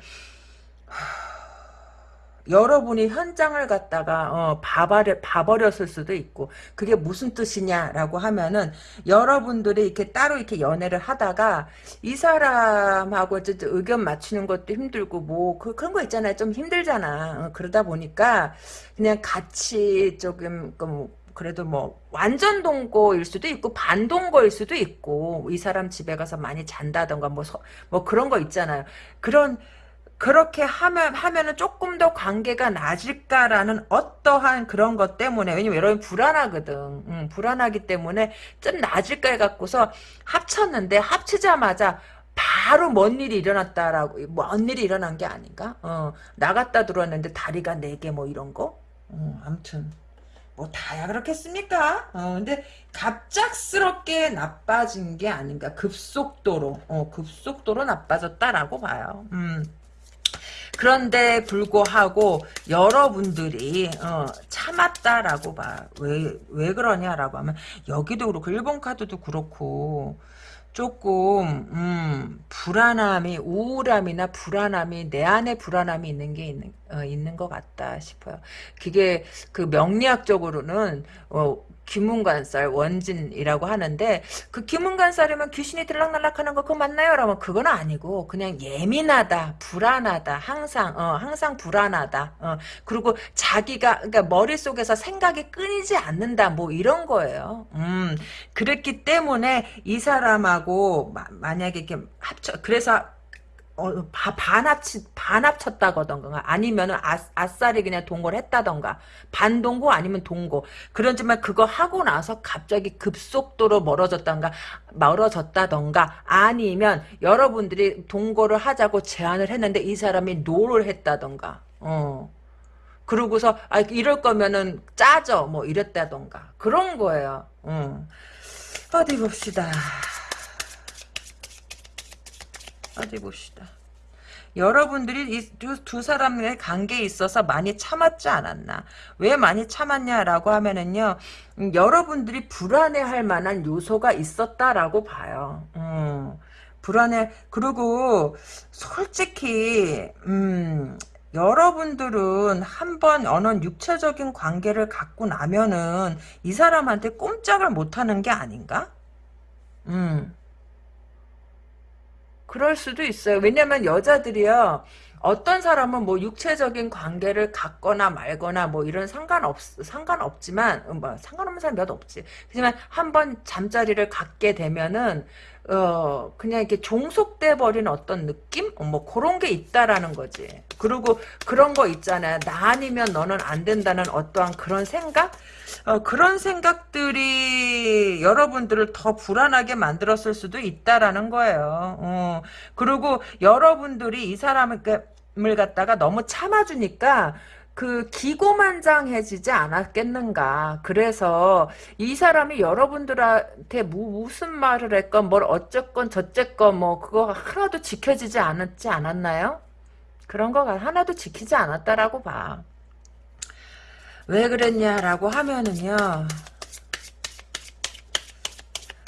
Speaker 1: 여러분이 현장을 갖다가 어, 봐버려, 봐버렸을 수도 있고 그게 무슨 뜻이냐라고 하면은 여러분들이 이렇게 따로 이렇게 연애를 하다가 이 사람하고 의견 맞추는 것도 힘들고 뭐 그, 그런 거 있잖아요. 좀 힘들잖아. 어, 그러다 보니까 그냥 같이 조금 그 그래도 뭐 완전 동거일 수도 있고 반동거일 수도 있고 이 사람 집에 가서 많이 잔다던가 뭐, 서, 뭐 그런 거 있잖아요. 그런 그렇게 하면 하면은 조금 더 관계가 나질까라는 어떠한 그런 것 때문에 왜냐면 여러분 불안하거든. 음, 불안하기 때문에 좀 나질까 해갖고서 합쳤는데 합치자마자 바로 뭔 일이 일어났다라고 뭔 일이 일어난 게 아닌가? 어, 나갔다 들어왔는데 다리가 네 개 뭐 이런 거. 어, 아무튼 뭐 다야 그렇겠습니까? 어, 근데 갑작스럽게 나빠진 게 아닌가 급속도로 어, 급속도로 나빠졌다라고 봐요. 음. 그런데 불구하고 여러분들이 어, 참았다라고 봐. 왜, 왜 그러냐라고 하면 여기도 그렇고 일본 카드도 그렇고 조금 음, 불안함이 우울함이나 불안함이 내 안에 불안함이 있는 게 있는 어, 있는 것 같다 싶어요. 그게 그 명리학적으로는 어, 귀문관살 원진이라고 하는데 그 귀문관살이면 귀신이 들락날락하는 거 그거 맞나요? 라면 그건 아니고 그냥 예민하다, 불안하다, 항상 어, 항상 불안하다. 어, 그리고 자기가 그러니까 머릿속에서 생각이 끊이지 않는다. 뭐 이런 거예요. 음, 그랬기 때문에 이 사람하고 마, 만약에 이렇게 합쳐 그래서 어, 바, 반합치, 반합쳤다거던가, 아니면은 아, 아싸리 그냥 동거를 했다던가, 반동거 아니면 동거. 그렇지만 그거 하고 나서 갑자기 급속도로 멀어졌던가, 멀어졌다던가, 아니면 여러분들이 동거를 하자고 제안을 했는데 이 사람이 no를 했다던가, 어. 그러고서, 아, 이럴 거면은 짜져, 뭐 이랬다던가. 그런 거예요. 어. 어디 봅시다. 어디 봅시다. 여러분들이 이 두 사람의 관계에 있어서 많이 참았지 않았나. 왜 많이 참았냐라고 하면은요. 음, 여러분들이 불안해할 만한 요소가 있었다라고 봐요. 음, 불안해. 그리고 솔직히 음, 여러분들은 한번 어느 육체적인 관계를 갖고 나면은 이 사람한테 꼼짝을 못하는 게 아닌가? 음. 그럴 수도 있어요. 왜냐면 여자들이요. 어떤 사람은 뭐 육체적인 관계를 갖거나 말거나 뭐 이런 상관없 상관없지만 뭐 상관없는 사람 몇 없지. 하지만 한번 잠자리를 갖게 되면은 어 그냥 이렇게 종속돼 버린 어떤 느낌 뭐 그런 게 있다라는 거지. 그리고 그런 거 있잖아요. 나 아니면 너는 안 된다는 어떠한 그런 생각 어, 그런 생각들이 여러분들을 더 불안하게 만들었을 수도 있다라는 거예요. 어, 그리고 여러분들이 이 사람을 갖다가 너무 참아주니까 그 기고만장해지지 않았겠는가. 그래서 이 사람이 여러분들한테 무, 무슨 말을 했건 뭘 어쨌건 저쨌건 뭐 그거 하나도 지켜지지 않았지 않았나요? 그런 거 하나도 지키지 않았다라고 봐. 왜 그랬냐라고 하면은요.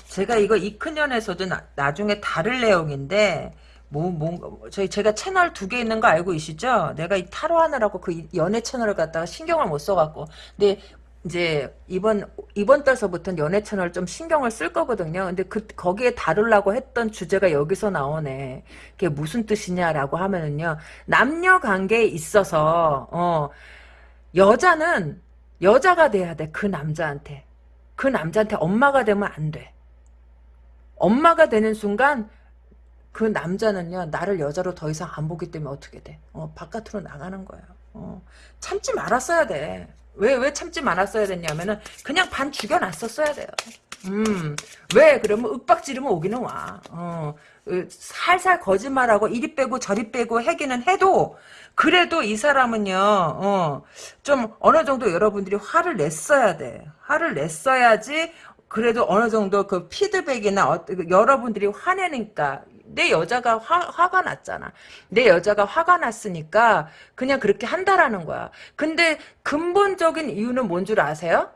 Speaker 1: 제가 이거 이큰년에서도 나, 중에 다를 내용인데 뭐, 뭐, 저희, 제가 채널 두 개 있는 거 알고 계시죠? 내가 이 타로 하느라고 그 연애 채널을 갖다가 신경을 못 써갖고. 근데, 이제, 이번, 이번 달서부터는 연애 채널 좀 신경을 쓸 거거든요. 근데 그, 거기에 다루려고 했던 주제가 여기서 나오네. 그게 무슨 뜻이냐라고 하면은요. 남녀 관계에 있어서, 어, 여자는 여자가 돼야 돼. 그 남자한테. 그 남자한테 엄마가 되면 안 돼. 엄마가 되는 순간 그 남자는요 나를 여자로 더 이상 안 보기 때문에 어떻게 돼? 어, 바깥으로 나가는 거예요. 어, 참지 말았어야 돼. 왜, 왜 참지 말았어야 됐냐면은, 그냥 반 죽여놨었어야 돼요. 음, 왜? 그러면 윽박 지르면 오기는 와. 어, 살살 거짓말하고 이리 빼고 저리 빼고 하기는 해도, 그래도 이 사람은요, 어, 좀 어느 정도 여러분들이 화를 냈어야 돼. 화를 냈어야지, 그래도 어느 정도 그 피드백이나 어, 여러분들이 화내니까 내 여자가 화, 화가 났잖아. 내 여자가 화가 났으니까 그냥 그렇게 한다라는 거야. 근데 근본적인 이유는 뭔 줄 아세요?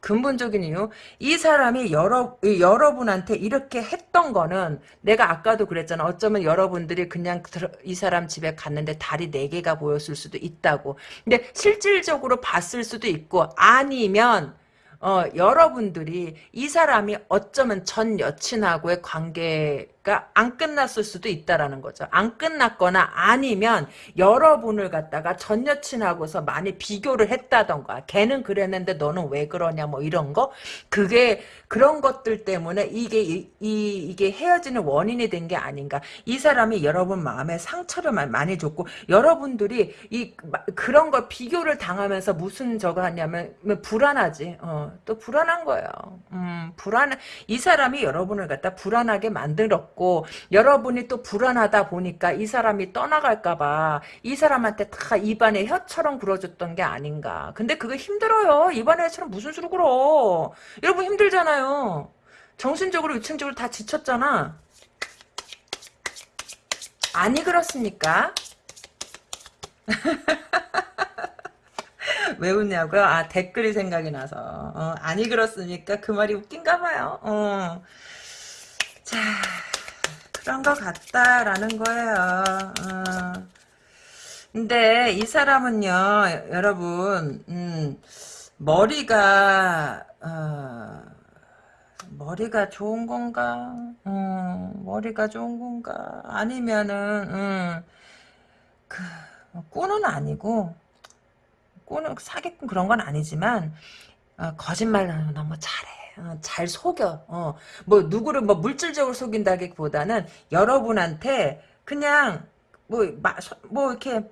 Speaker 1: 근본적인 이유 이 사람이 여러 여러분한테 이렇게 했던 거는 내가 아까도 그랬잖아 어쩌면 여러분들이 그냥 이 사람 집에 갔는데 다리 네 개가 보였을 수도 있다고 근데 실질적으로 봤을 수도 있고 아니면 어, 여러분들이 이 사람이 어쩌면 전 여친하고의 관계 가안 끝났을 수도 있다라는 거죠. 안 끝났거나 아니면 여러분을 갖다가 전 여친하고서 많이 비교를 했다던가 걔는 그랬는데 너는 왜 그러냐 뭐 이런 거 그게 그런 것들 때문에 이게 이, 이 게 헤어지는 원인이 된 게 아닌가. 이 사람이 여러분 마음에 상처를 많이 줬고 여러분들이 이 그런 걸 비교를 당하면서 무슨 저거 하냐면 불안하지. 어, 또 불안한 거예요. 음, 불안 이 사람이 여러분을 갖다 불안하게 만들었 고 여러분이 또 불안하다 보니까 이 사람이 떠나갈까봐 이 사람한테 다 입안에 혀처럼 굴어줬던 게 아닌가. 근데 그거 힘들어요. 입안에 혀처럼 무슨 수로 굴어. 여러분 힘들잖아요. 정신적으로 위층적으로 다 지쳤잖아. 아니 그렇습니까? 왜 웃냐고요? 아 댓글이 생각이 나서 어, 아니 그렇습니까? 그 말이 웃긴가 봐요. 어. 자 그런 것 같다라는 거예요. 어. 근데 이 사람은요 여러분 음, 머리가 어, 머리가 좋은 건가? 음, 머리가 좋은 건가? 아니면은 음, 그 꾼은 아니고 꾼은 사기꾼 그런 건 아니지만 어, 거짓말을 너무 잘해. 어, 잘 속여. 어, 뭐 누구를 뭐 물질적으로 속인다기보다는 여러분한테 그냥 뭐뭐 이렇게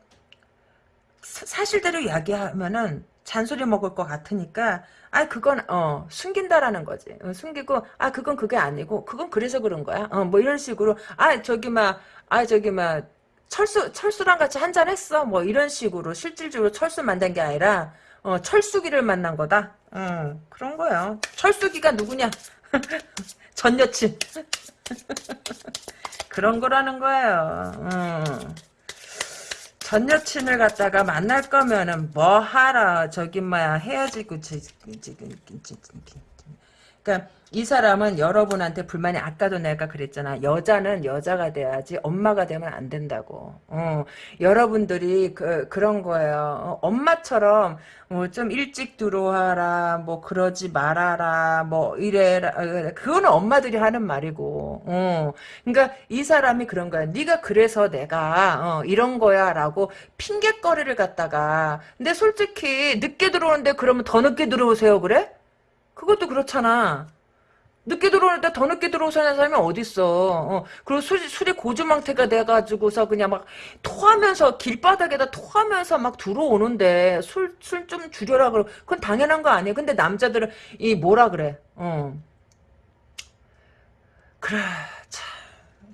Speaker 1: 사실대로 이야기하면은 잔소리 먹을 것 같으니까 아 그건 어 숨긴다라는 거지. 어, 숨기고 아 그건 그게 아니고 그건 그래서 그런 거야. 어 뭐 이런 식으로 아 저기 막 아 저기 막 철수 철수랑 같이 한잔 했어. 뭐 이런 식으로 실질적으로 철수 만난 게 아니라 어 철수기를 만난 거다. 어 그런 거야 철수기가 누구냐? 전 여친. 그런 거라는 거예요. 어. 전 여친을 갖다가 만날 거면은 뭐 하라. 저기 뭐야 헤어지고 지금 그러니까 이 사람은 여러분한테 불만이 아까도 내가 그랬잖아. 여자는 여자가 돼야지 엄마가 되면 안 된다고. 어, 여러분들이 그, 그런 거예요. 어, 엄마처럼 뭐 좀 일찍 들어와라, 뭐 그러지 말아라, 뭐 이래라. 어, 그거는 엄마들이 하는 말이고. 어, 그러니까 이 사람이 그런 거야. 네가 그래서 내가 어, 이런 거야라고 핑계거리를 갖다가. 근데 솔직히 늦게 들어오는데 그러면 더 늦게 들어오세요, 그래? 그것도 그렇잖아. 늦게 들어오는데 더 늦게 들어오는 사람이 어딨어. 어. 그리고 술, 술이 고주망태가 돼가지고서 그냥 막 토하면서 길바닥에다 토하면서 막 들어오는데 술, 술 좀 줄여라 그러 그건 당연한 거 아니에요. 근데 남자들은 이 뭐라 그래. 어. 그래. 참.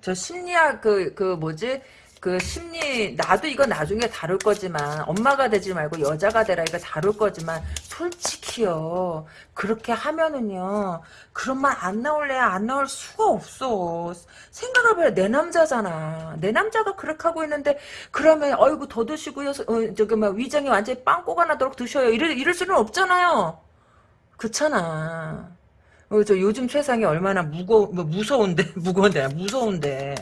Speaker 1: 저 심리학 그, 그 뭐지? 그 심리 나도 이거 나중에 다룰 거지만 엄마가 되지 말고 여자가 되라 이거 다룰 거지만 솔직히요. 그렇게 하면은요 그런 말 안 나올래 안 나올 수가 없어. 생각해봐요. 내 남자잖아. 내 남자가 그렇게 하고 있는데 그러면 어이구 더 드시고요. 어, 저기 막 위장이 완전히 빵꾸가 나도록 드셔요. 이럴, 이럴 수는 없잖아요. 그렇잖아. 어, 저 요즘 세상이 얼마나 무거 뭐 무서운데 무거운데 무서운데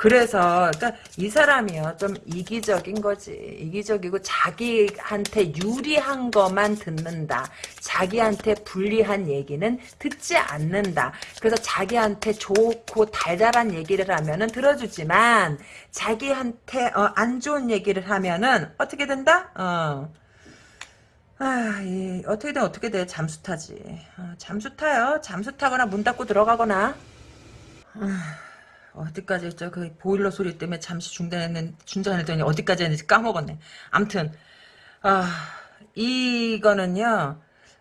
Speaker 1: 그래서 그러니까 이 사람이요. 좀 이기적인 거지. 이기적이고 자기한테 유리한 것만 듣는다. 자기한테 불리한 얘기는 듣지 않는다. 그래서 자기한테 좋고 달달한 얘기를 하면은 들어주지만 자기한테 어, 안 좋은 얘기를 하면은 어떻게 된다? 어. 아, 이, 어떻게든 어떻게 돼? 잠수 타지. 어, 잠수 타요. 잠수 타거나 문 닫고 들어가거나. 아. 어디까지 했죠? 그 보일러 소리 때문에 잠시 중단했는 중단했더니 어디까지 했는지 까먹었네. 암튼 아 이거는요.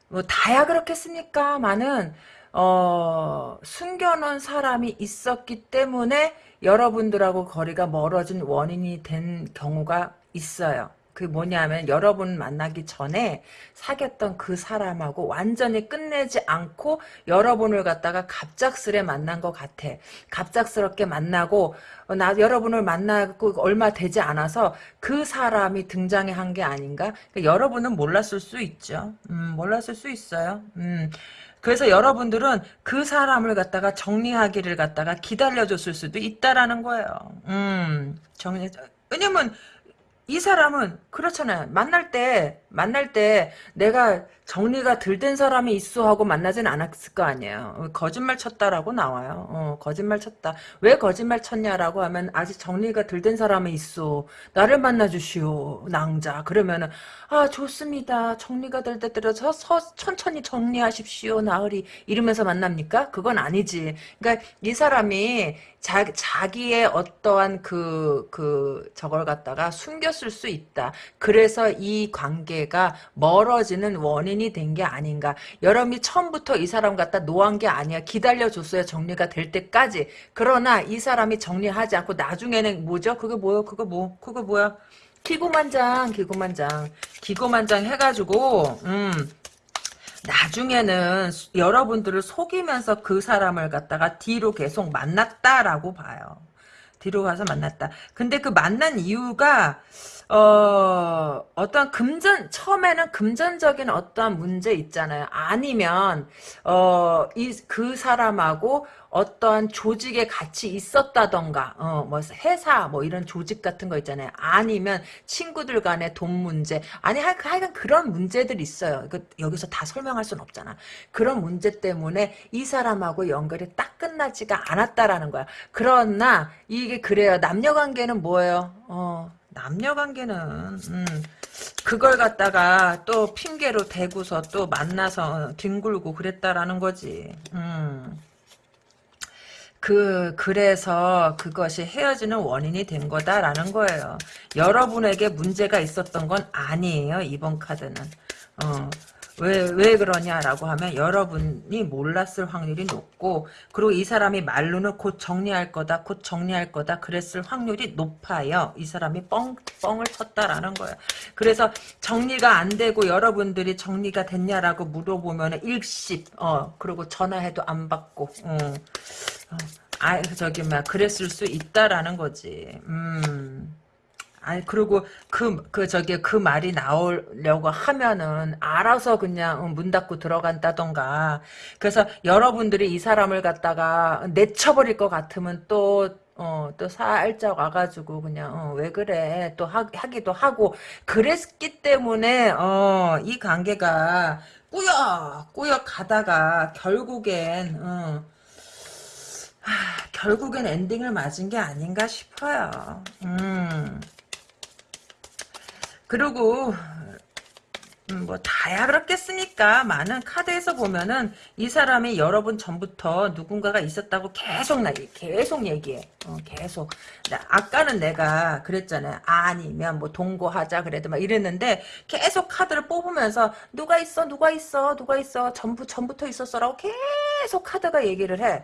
Speaker 1: 뭐 다야 그렇겠습니까?많은 어, 숨겨놓은 사람이 있었기 때문에 여러분들하고 거리가 멀어진 원인이 된 경우가 있어요. 그 뭐냐면 여러분 만나기 전에 사귀었던 그 사람하고 완전히 끝내지 않고 여러분을 갖다가 갑작스레 만난 것 같아. 갑작스럽게 만나고 어, 나 여러분을 만나고 얼마 되지 않아서 그 사람이 등장해 한 게 아닌가? 그러니까 여러분은 몰랐을 수 있죠. 음, 몰랐을 수 있어요. 음. 그래서 여러분들은 그 사람을 갖다가 정리하기를 갖다가 기다려줬을 수도 있다라는 거예요. 음, 정리, 왜냐면 이 사람은 그렇잖아요. 만날 때 만날 때 내가 정리가 덜 된 사람이 있어 하고 만나진 않았을 거 아니에요. 거짓말 쳤다라고 나와요. 어, 거짓말 쳤다. 왜 거짓말 쳤냐라고 하면 아직 정리가 덜 된 사람이 있어. 나를 만나 주시오. 낭자. 그러면은 아 좋습니다. 정리가 될 때 들어서 천천히 정리하십시오. 나으리 이러면서 만납니까? 그건 아니지. 그러니까 이 사람이 자, 자기의 어떠한 그, 그, 저걸 갖다가 숨겼을 수 있다. 그래서 이 관계가 멀어지는 원인이 된 게 아닌가. 여러분이 처음부터 이 사람 갖다 no한 게 아니야. 기다려줬어야 정리가 될 때까지. 그러나 이 사람이 정리하지 않고 나중에는 뭐죠? 그게 뭐요? 그거 뭐? 그거 뭐야? 기고만장, 기고만장. 기고만장 해가지고, 음, 나중에는 여러분들을 속이면서 그 사람을 갖다가 뒤로 계속 만났다라고 봐요. 뒤로 가서 만났다. 근데 그 만난 이유가 어, 어떤 금전, 처음에는 금전적인 어떠한 문제 있잖아요. 아니면, 어, 이, 그 사람하고 어떠한 조직에 같이 있었다던가, 어, 뭐, 회사, 뭐, 이런 조직 같은 거 있잖아요. 아니면 친구들 간의 돈 문제. 아니, 하여간 그런 문제들 있어요. 그, 여기서 다 설명할 순 없잖아. 그런 문제 때문에 이 사람하고 연결이 딱 끝나지가 않았다라는 거야. 그러나, 이게 그래요. 남녀 관계는 뭐예요? 어, 남녀 관계는 음, 그걸 갖다가 또 핑계로 대고서 또 만나서 뒹굴고 그랬다라는 거지. 음. 그 그래서 그것이 헤어지는 원인이 된 거다라는 거예요. 여러분에게 문제가 있었던 건 아니에요. 이번 카드는. 어. 왜, 왜 그러냐라고 하면 여러분이 몰랐을 확률이 높고 그리고 이 사람이 말로는 곧 정리할 거다 곧 정리할 거다 그랬을 확률이 높아요. 이 사람이 뻥, 뻥을 쳤다라는 거예요. 그래서 정리가 안 되고 여러분들이 정리가 됐냐라고 물어보면 일십 어 그리고 전화해도 안 받고 어, 어. 아 저기 막 그랬을 수 있다라는 거지. 음. 아니 그리고 그 그 저기 그 말이 나오려고 하면은 알아서 그냥 어, 문 닫고 들어간다던가 그래서 여러분들이 이 사람을 갖다가 내쳐버릴 것 같으면 또 어, 또 살짝 와가지고, 그냥, 어, 왜 그래. 또 하, 하기도 하고, 그랬기 때문에, 어, 이 관계가 꾸역, 꾸역 가다가, 결국엔, 어, 하, 결국엔 엔딩을 맞은 게 아닌가 싶어요. 음. 그리고 음, 뭐 다야 그렇겠습니까? 많은 카드에서 보면은 이 사람이 여러 번 전부터 누군가가 있었다고 계속 나 계속 얘기해. 어, 계속. 나, 아까는 내가 그랬잖아요. 아니면 뭐 동거하자 그래도 막 이랬는데 계속 카드를 뽑으면서 누가 있어 누가 있어 누가 있어 전부 전부터 있었어라고 계속 카드가 얘기를 해.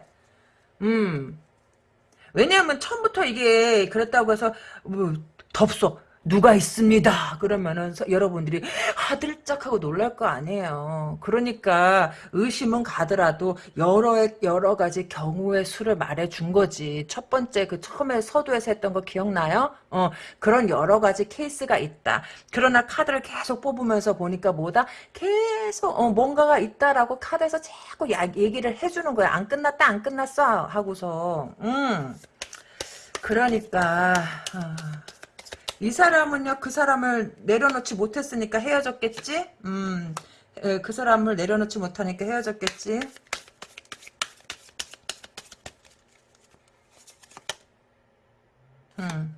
Speaker 1: 음. 왜냐하면 처음부터 이게 그랬다고 해서 뭐 덥소 누가 있습니다. 그러면은 여러분들이 하들짝 하고 놀랄 거 아니에요. 그러니까 의심은 가더라도 여러 여러 가지 경우의 수를 말해 준 거지. 첫 번째 그 처음에 서두에서 했던 거 기억나요? 어 그런 여러 가지 케이스가 있다. 그러나 카드를 계속 뽑으면서 보니까 뭐다 계속 어, 뭔가가 있다라고 카드에서 자꾸 야, 얘기를 해 주는 거야. 안 끝났다 안 끝났어 하고서 음 그러니까. 어. 이 사람은요 그 사람을 내려놓지 못했으니까 헤어졌겠지 음, 에, 그 사람을 내려놓지 못하니까 헤어졌겠지 음.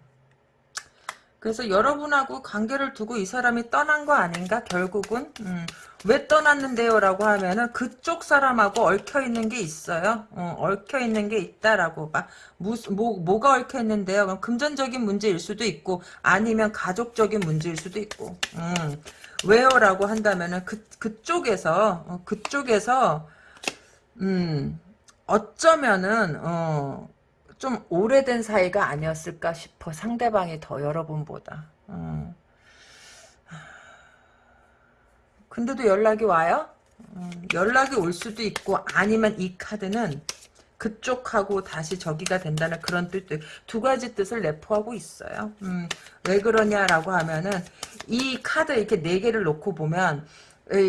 Speaker 1: 그래서 여러분하고 관계를 두고 이 사람이 떠난 거 아닌가 결국은 음. 왜 떠났는데요? 라고 하면은 그쪽 사람하고 얽혀있는 게 있어요. 어, 얽혀있는 게 있다라고. 막 무슨 뭐, 뭐가 얽혀있는데요? 그럼 금전적인 문제일 수도 있고 아니면 가족적인 문제일 수도 있고. 음. 왜요? 라고 한다면은 그, 그쪽에서 어, 그쪽에서 음 어쩌면은 어, 좀 오래된 사이가 아니었을까 싶어 상대방이 더 여러분보다. 음. 근데도 연락이 와요? 음, 연락이 올 수도 있고 아니면 이 카드는 그쪽하고 다시 저기가 된다는 그런 뜻, 두 가지 뜻을 내포하고 있어요. 음, 왜 그러냐라고 하면은, 이 카드 이렇게 네 개를 놓고 보면,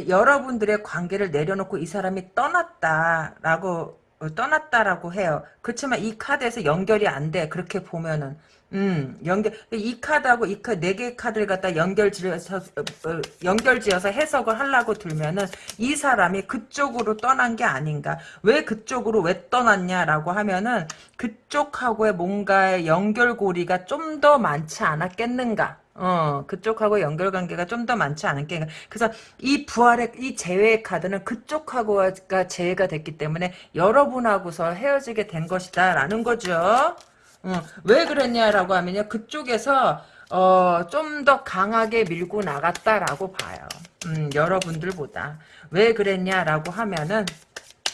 Speaker 1: 여러분들의 관계를 내려놓고 이 사람이 떠났다라고, 어, 떠났다라고 해요. 그렇지만 이 카드에서 연결이 안 돼. 그렇게 보면은. 음, 연결, 이 카드하고 이 카드, 네 개의 카드를 갖다 연결지어서, 어, 연결지어서 해석을 하려고 들면은, 이 사람이 그쪽으로 떠난 게 아닌가. 왜 그쪽으로 왜 떠났냐라고 하면은, 그쪽하고의 뭔가의 연결고리가 좀 더 많지 않았겠는가. 어, 그쪽하고 연결관계가 좀 더 많지 않을게. 그래서 이 부활의, 이 재회의 카드는 그쪽하고가 재회가 됐기 때문에 여러분하고서 헤어지게 된 것이다. 라는 거죠. 어, 왜 그랬냐라고 하면요. 그쪽에서 어, 좀 더 강하게 밀고 나갔다라고 봐요. 음, 여러분들보다. 왜 그랬냐라고 하면은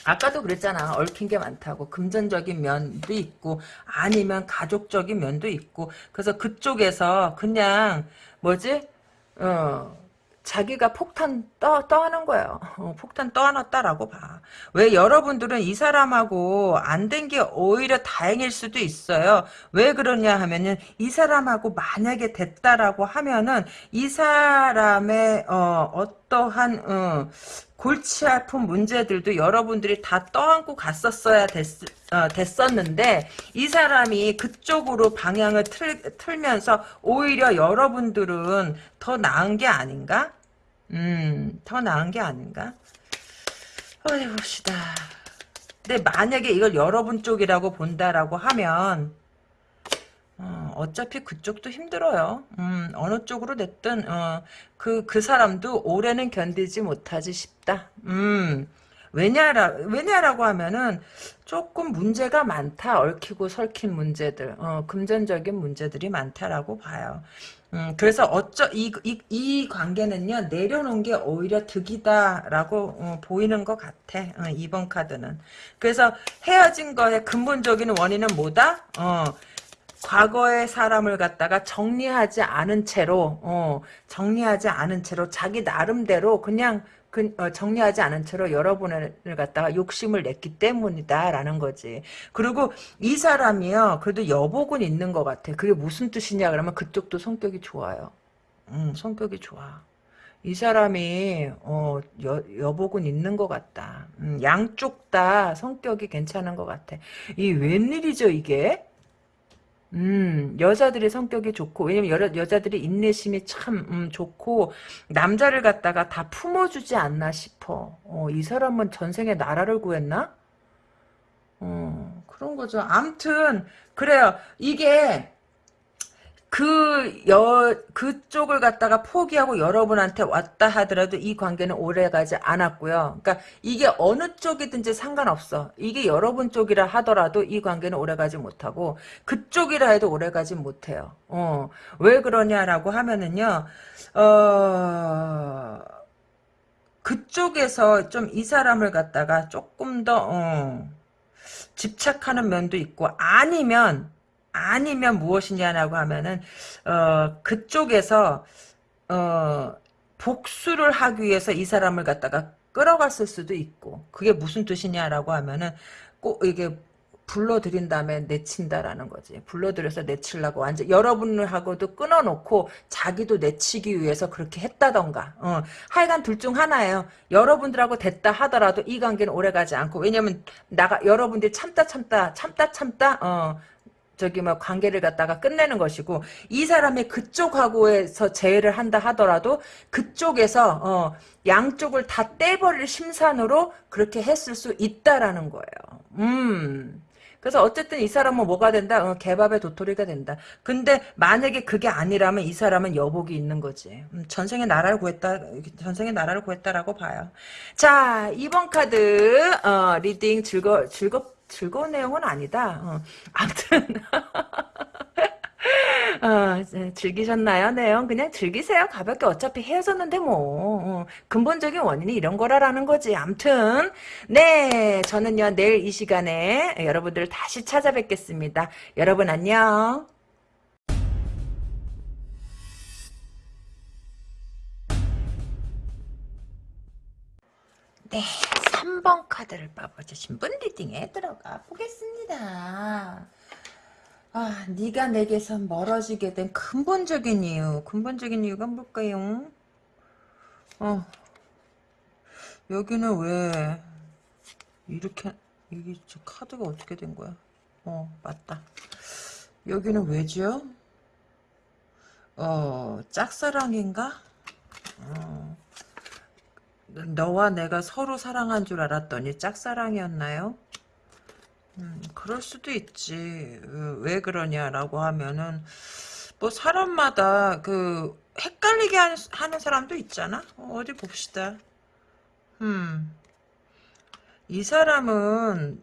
Speaker 1: 아까도 그랬잖아. 얽힌 게 많다고. 금전적인 면도 있고 아니면 가족적인 면도 있고 그래서 그쪽에서 그냥 뭐지? 어 자기가 폭탄 떠, 떠하는 거예요. 어, 폭탄 떠안았다라고 봐. 왜 여러분들은 이 사람하고 안 된 게 오히려 다행일 수도 있어요. 왜 그러냐 하면은 이 사람하고 만약에 됐다라고 하면은 이 사람의 어, 어 떠한 어, 골치 아픈 문제들도 여러분들이 다 떠안고 갔었어야 됐, 어, 됐었는데 이 사람이 그쪽으로 방향을 틀, 틀면서 오히려 여러분들은 더 나은 게 아닌가? 음, 더 나은 게 아닌가? 어디 봅시다. 근데 만약에 이걸 여러분 쪽이라고 본다라고 하면 어, 차피 그쪽도 힘들어요. 음, 어느 쪽으로 됐든 어, 그, 그 사람도 올해는 견디지 못하지 싶다. 음, 왜냐라, 왜냐라고 하면은 조금 문제가 많다. 얽히고 설킨 문제들. 어, 금전적인 문제들이 많다라고 봐요. 음, 그래서 어쩌, 이, 이, 이 관계는요, 내려놓은 게 오히려 득이다라고 어, 보이는 것 같아. 어, 이번 카드는. 그래서 헤어진 거의 근본적인 원인은 뭐다? 어, 과거의 사람을 갖다가 정리하지 않은 채로 어, 정리하지 않은 채로 자기 나름대로 그냥 그, 어, 정리하지 않은 채로 여러분을 갖다가 욕심을 냈기 때문이다라는 거지. 그리고 이 사람이요, 그래도 여복은 있는 것 같아. 그게 무슨 뜻이냐 그러면 그쪽도 성격이 좋아요. 음, 성격이 좋아. 이 사람이 어, 여, 여복은 있는 것 같다. 음, 양쪽 다 성격이 괜찮은 것 같아. 이 웬일이죠 이게? 음, 여자들이 성격이 좋고, 왜냐면 여, 여자들이 인내심이 참, 음, 좋고, 남자를 갖다가 다 품어주지 않나 싶어. 어, 이 사람은 전생에 나라를 구했나? 어, 그런 거죠. 암튼, 그래요. 이게, 그, 여, 그쪽을 갖다가 포기하고 여러분한테 왔다 하더라도 이 관계는 오래 가지 않았고요. 그러니까 이게 어느 쪽이든지 상관없어. 이게 여러분 쪽이라 하더라도 이 관계는 오래 가지 못하고 그쪽이라 해도 오래 가지 못해요. 어, 왜 그러냐라고 하면은요, 어, 그쪽에서 좀 이 사람을 갖다가 조금 더, 어, 집착하는 면도 있고, 아니면, 아니면 무엇이냐라고 하면은 어 그쪽에서 어 복수를 하기 위해서 이 사람을 갖다가 끌어갔을 수도 있고 그게 무슨 뜻이냐라고 하면은 꼭 이게 불러들인 다음에 내친다라는 거지. 불러들여서 내치려고 완전 여러분을 하고도 끊어놓고 자기도 내치기 위해서 그렇게 했다던가. 어. 하여간 둘 중 하나예요. 여러분들하고 됐다 하더라도 이 관계는 오래가지 않고 왜냐면 나가 여러분들이 참다 참다 참다 참다 어. 저기 뭐 관계를 갖다가 끝내는 것이고 이 사람이 그쪽하고에서 재회를 한다 하더라도 그쪽에서 어 양쪽을 다 떼버릴 심산으로 그렇게 했을 수 있다라는 거예요. 음. 그래서 어쨌든 이 사람은 뭐가 된다? 어, 개밥의 도토리가 된다. 근데 만약에 그게 아니라면 이 사람은 여복이 있는 거지. 음, 전생에 나라를 구했다. 전생에 나라를 구했다라고 봐요. 자, 2번 카드 어, reading 즐거 즐겁 즐거운 내용은 아니다. 어. 아무튼 어, 즐기셨나요? 내용 그냥 즐기세요. 가볍게 어차피 헤어졌는데 뭐 어, 근본적인 원인이 이런 거라라는 거지. 암튼 네 저는요 내일 이 시간에 여러분들 다시 찾아뵙겠습니다. 여러분 안녕. 네, 3번 카드를 뽑아주신 분 리딩에 들어가 보겠습니다. 아, 네가 내게서 멀어지게 된 근본적인 이유, 근본적인 이유가 뭘까요? 어, 여기는 왜 이렇게 이게 카드가 어떻게 된 거야? 어, 맞다. 여기는 왜죠? 어, 짝사랑인가? 어. 너와 내가 서로 사랑한 줄 알았더니 짝사랑이었나요? 음, 그럴 수도 있지. 어, 왜 그러냐라고 하면은 뭐 사람마다 그 헷갈리게 하는 사람도 있잖아. 어, 디 봅시다. 음. 이 사람은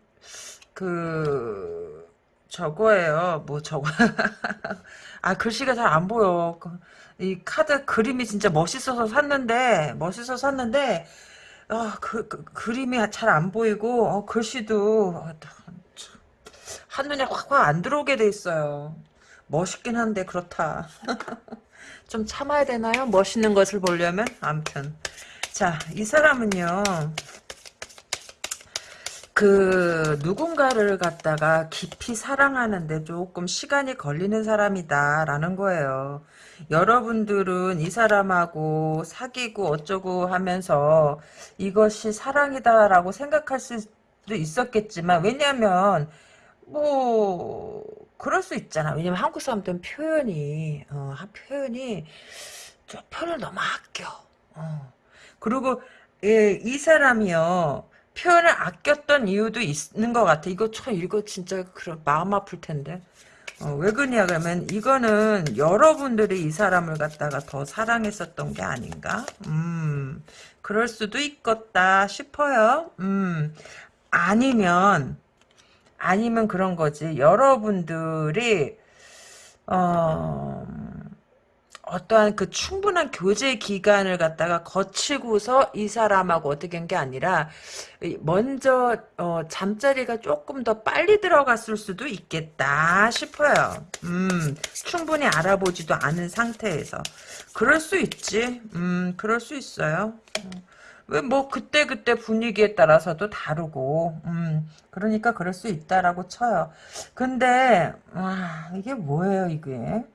Speaker 1: 그 저거예요. 뭐 저거 아 글씨가 잘 안 보여. 그이 카드 그림이 진짜 멋있어서 샀는데 멋있어서 샀는데 어, 그, 그 그림이 잘 안 보이고 어, 글씨도 한눈에 확확 안 들어오게 돼 있어요. 멋있긴 한데 그렇다. 좀 참아야 되나요? 멋있는 것을 보려면 암튼 자 이 사람은요 그 누군가를 갖다가 깊이 사랑하는데 조금 시간이 걸리는 사람이다라는 거예요. 여러분들은 이 사람하고 사귀고 어쩌고 하면서 이것이 사랑이다라고 생각할 수도 있었겠지만 왜냐면 뭐 그럴 수 있잖아. 왜냐면 한국 사람들은 표현이 어, 표현이 좀 표현을 너무 아껴. 어. 그리고 예, 이 사람이요. 표현을 아꼈던 이유도 있는 것 같아. 이거 참 이거 진짜 그런 마음 아플 텐데. 어, 왜 그러냐 그러면 이거는 여러분들이 이 사람을 갖다가 더 사랑했었던 게 아닌가? 음, 그럴 수도 있겠다 싶어요. 음, 아니면 아니면 그런 거지. 여러분들이 어 어떠한 그 충분한 교제 기간을 갖다가 거치고서 이 사람하고 어떻게 한 게 아니라 먼저 어, 잠자리가 조금 더 빨리 들어갔을 수도 있겠다 싶어요. 음, 충분히 알아보지도 않은 상태에서 그럴 수 있지. 음, 그럴 수 있어요. 어. 왜뭐 그때 그때 분위기에 따라서도 다르고 음 그러니까 그럴 수 있다라고 쳐요. 근데 아 이게 뭐예요 이게?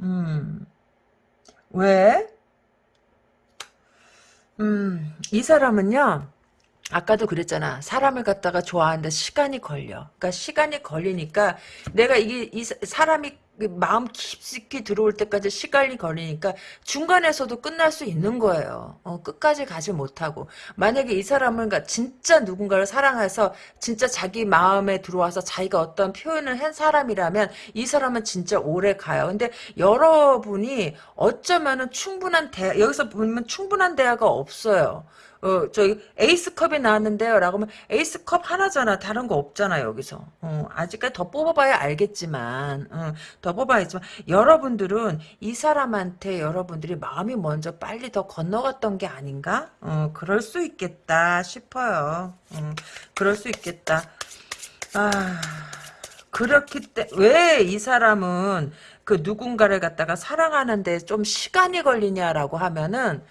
Speaker 1: 음 왜? 음 이 사람은요. 아까도 그랬잖아. 사람을 갖다가 좋아하는데 시간이 걸려. 그러니까 시간이 걸리니까 내가 이게 이 사- 사람이 그 마음 깊숙이 들어올 때까지 시간이 걸리니까 중간에서도 끝날 수 있는 거예요. 어, 끝까지 가지 못하고 만약에 이 사람은 그러니까 진짜 누군가를 사랑해서 진짜 자기 마음에 들어와서 자기가 어떤 표현을 한 사람이라면 이 사람은 진짜 오래 가요. 근데 여러분이 어쩌면은 충분한 대 여기서 보면 충분한 대화가 없어요. 어, 저기, 에이스컵이 나왔는데요. 라고 하면, 에이스컵 하나잖아. 다른 거 없잖아, 여기서. 어, 아직까지 더 뽑아봐야 알겠지만, 어, 더 뽑아야지만, 여러분들은 이 사람한테 여러분들이 마음이 먼저 빨리 더 건너갔던 게 아닌가? 어, 그럴 수 있겠다 싶어요. 어, 그럴 수 있겠다. 아, 그렇기 때문에, 왜이 사람은 그 누군가를 갖다가 사랑하는데 좀 시간이 걸리냐라고 하면은,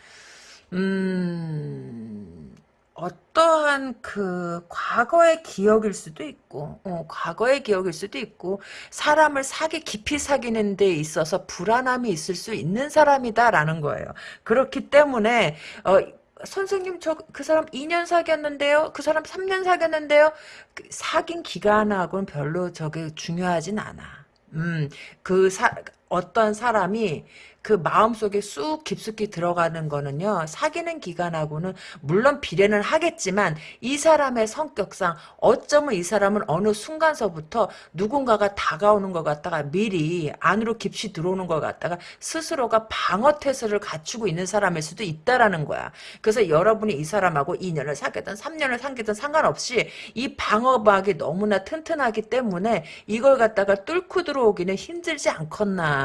Speaker 1: 음, 어떠한 그 과거의 기억일 수도 있고, 어, 과거의 기억일 수도 있고, 사람을 사기, 깊이 사귀는 데 있어서 불안함이 있을 수 있는 사람이다라는 거예요. 그렇기 때문에, 어, 선생님, 저, 그 사람 2년 사귀었는데요? 그 사람 3년 사귀었는데요? 그 사귄 기간하고는 별로 저게 중요하진 않아. 음, 그 사, 어떤 사람이 그 마음속에 쑥 깊숙이 들어가는 거는요. 사귀는 기간하고는 물론 비례는 하겠지만 이 사람의 성격상 어쩌면 이 사람은 어느 순간서부터 누군가가 다가오는 것 같다가 미리 안으로 깊이 들어오는 것 같다가 스스로가 방어 태세를 갖추고 있는 사람일 수도 있다라는 거야. 그래서 여러분이 이 사람하고 2년을 사귀든 3년을 사귀든 상관없이 이 방어막이 너무나 튼튼하기 때문에 이걸 갖다가 뚫고 들어오기는 힘들지 않겠나.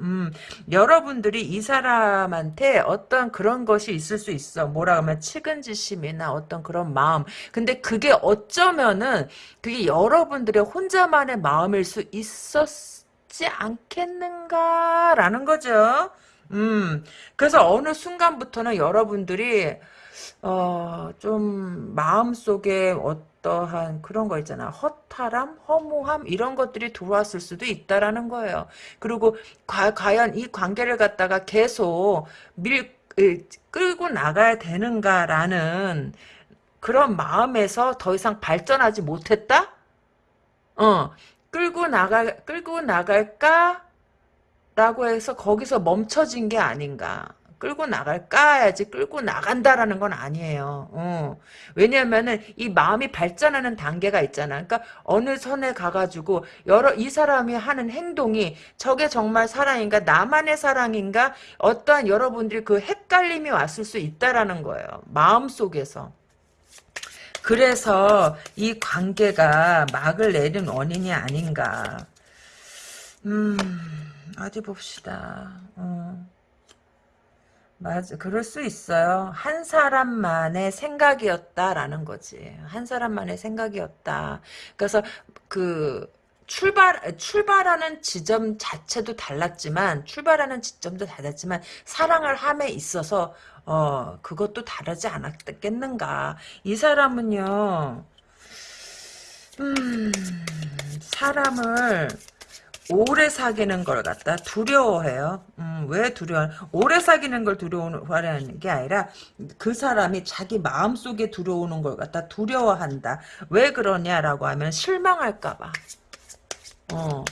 Speaker 1: 음, 여러 여러분들이 이 사람한테 어떤 그런 것이 있을 수 있어. 뭐라 하면 측은지심이나 어떤 그런 마음. 근데 그게 어쩌면은 그게 여러분들의 혼자만의 마음일 수 있었지 않겠는가라는 거죠. 음. 그래서 어느 순간부터는 여러분들이 어, 좀 마음속에 어 떠한 그런 거 있잖아. 허탈함, 허무함 이런 것들이 들어왔을 수도 있다라는 거예요. 그리고 과, 과연 이 관계를 갖다가 계속 밀 끌고 나가야 되는가라는 그런 마음에서 더 이상 발전하지 못했다? 어, 끌고 나가 끌고 나갈까? 라고 해서 거기서 멈춰진 게 아닌가. 끌고 나갈까 야지 끌고 나간다라는 건 아니에요. 어. 왜냐면은 이 마음이 발전하는 단계가 있잖아. 그러니까 어느 선에 가가지고 여러 이 사람이 하는 행동이 저게 정말 사랑인가 나만의 사랑인가 어떠한 여러분들이 그 헷갈림이 왔을 수 있다라는 거예요. 마음 속에서. 그래서 이 관계가 막을 내린 원인이 아닌가. 음, 어디 봅시다. 어. 맞아. 그럴 수 있어요. 한 사람만의 생각이었다라는 거지. 한 사람만의 생각이었다. 그래서 그 출발 출발하는 지점 자체도 달랐지만 출발하는 지점도 달랐지만 사랑을 함에 있어서 어 그것도 다르지 않았겠는가. 이 사람은요. 음 사람을 오래 사귀는 걸 갖다 두려워해요. 음, 왜 두려워? 오래 사귀는 걸 두려워하는 게 아니라 그 사람이 자기 마음속에 들어오는 걸 갖다 두려워한다. 왜 그러냐라고 하면 실망할까 봐. 어,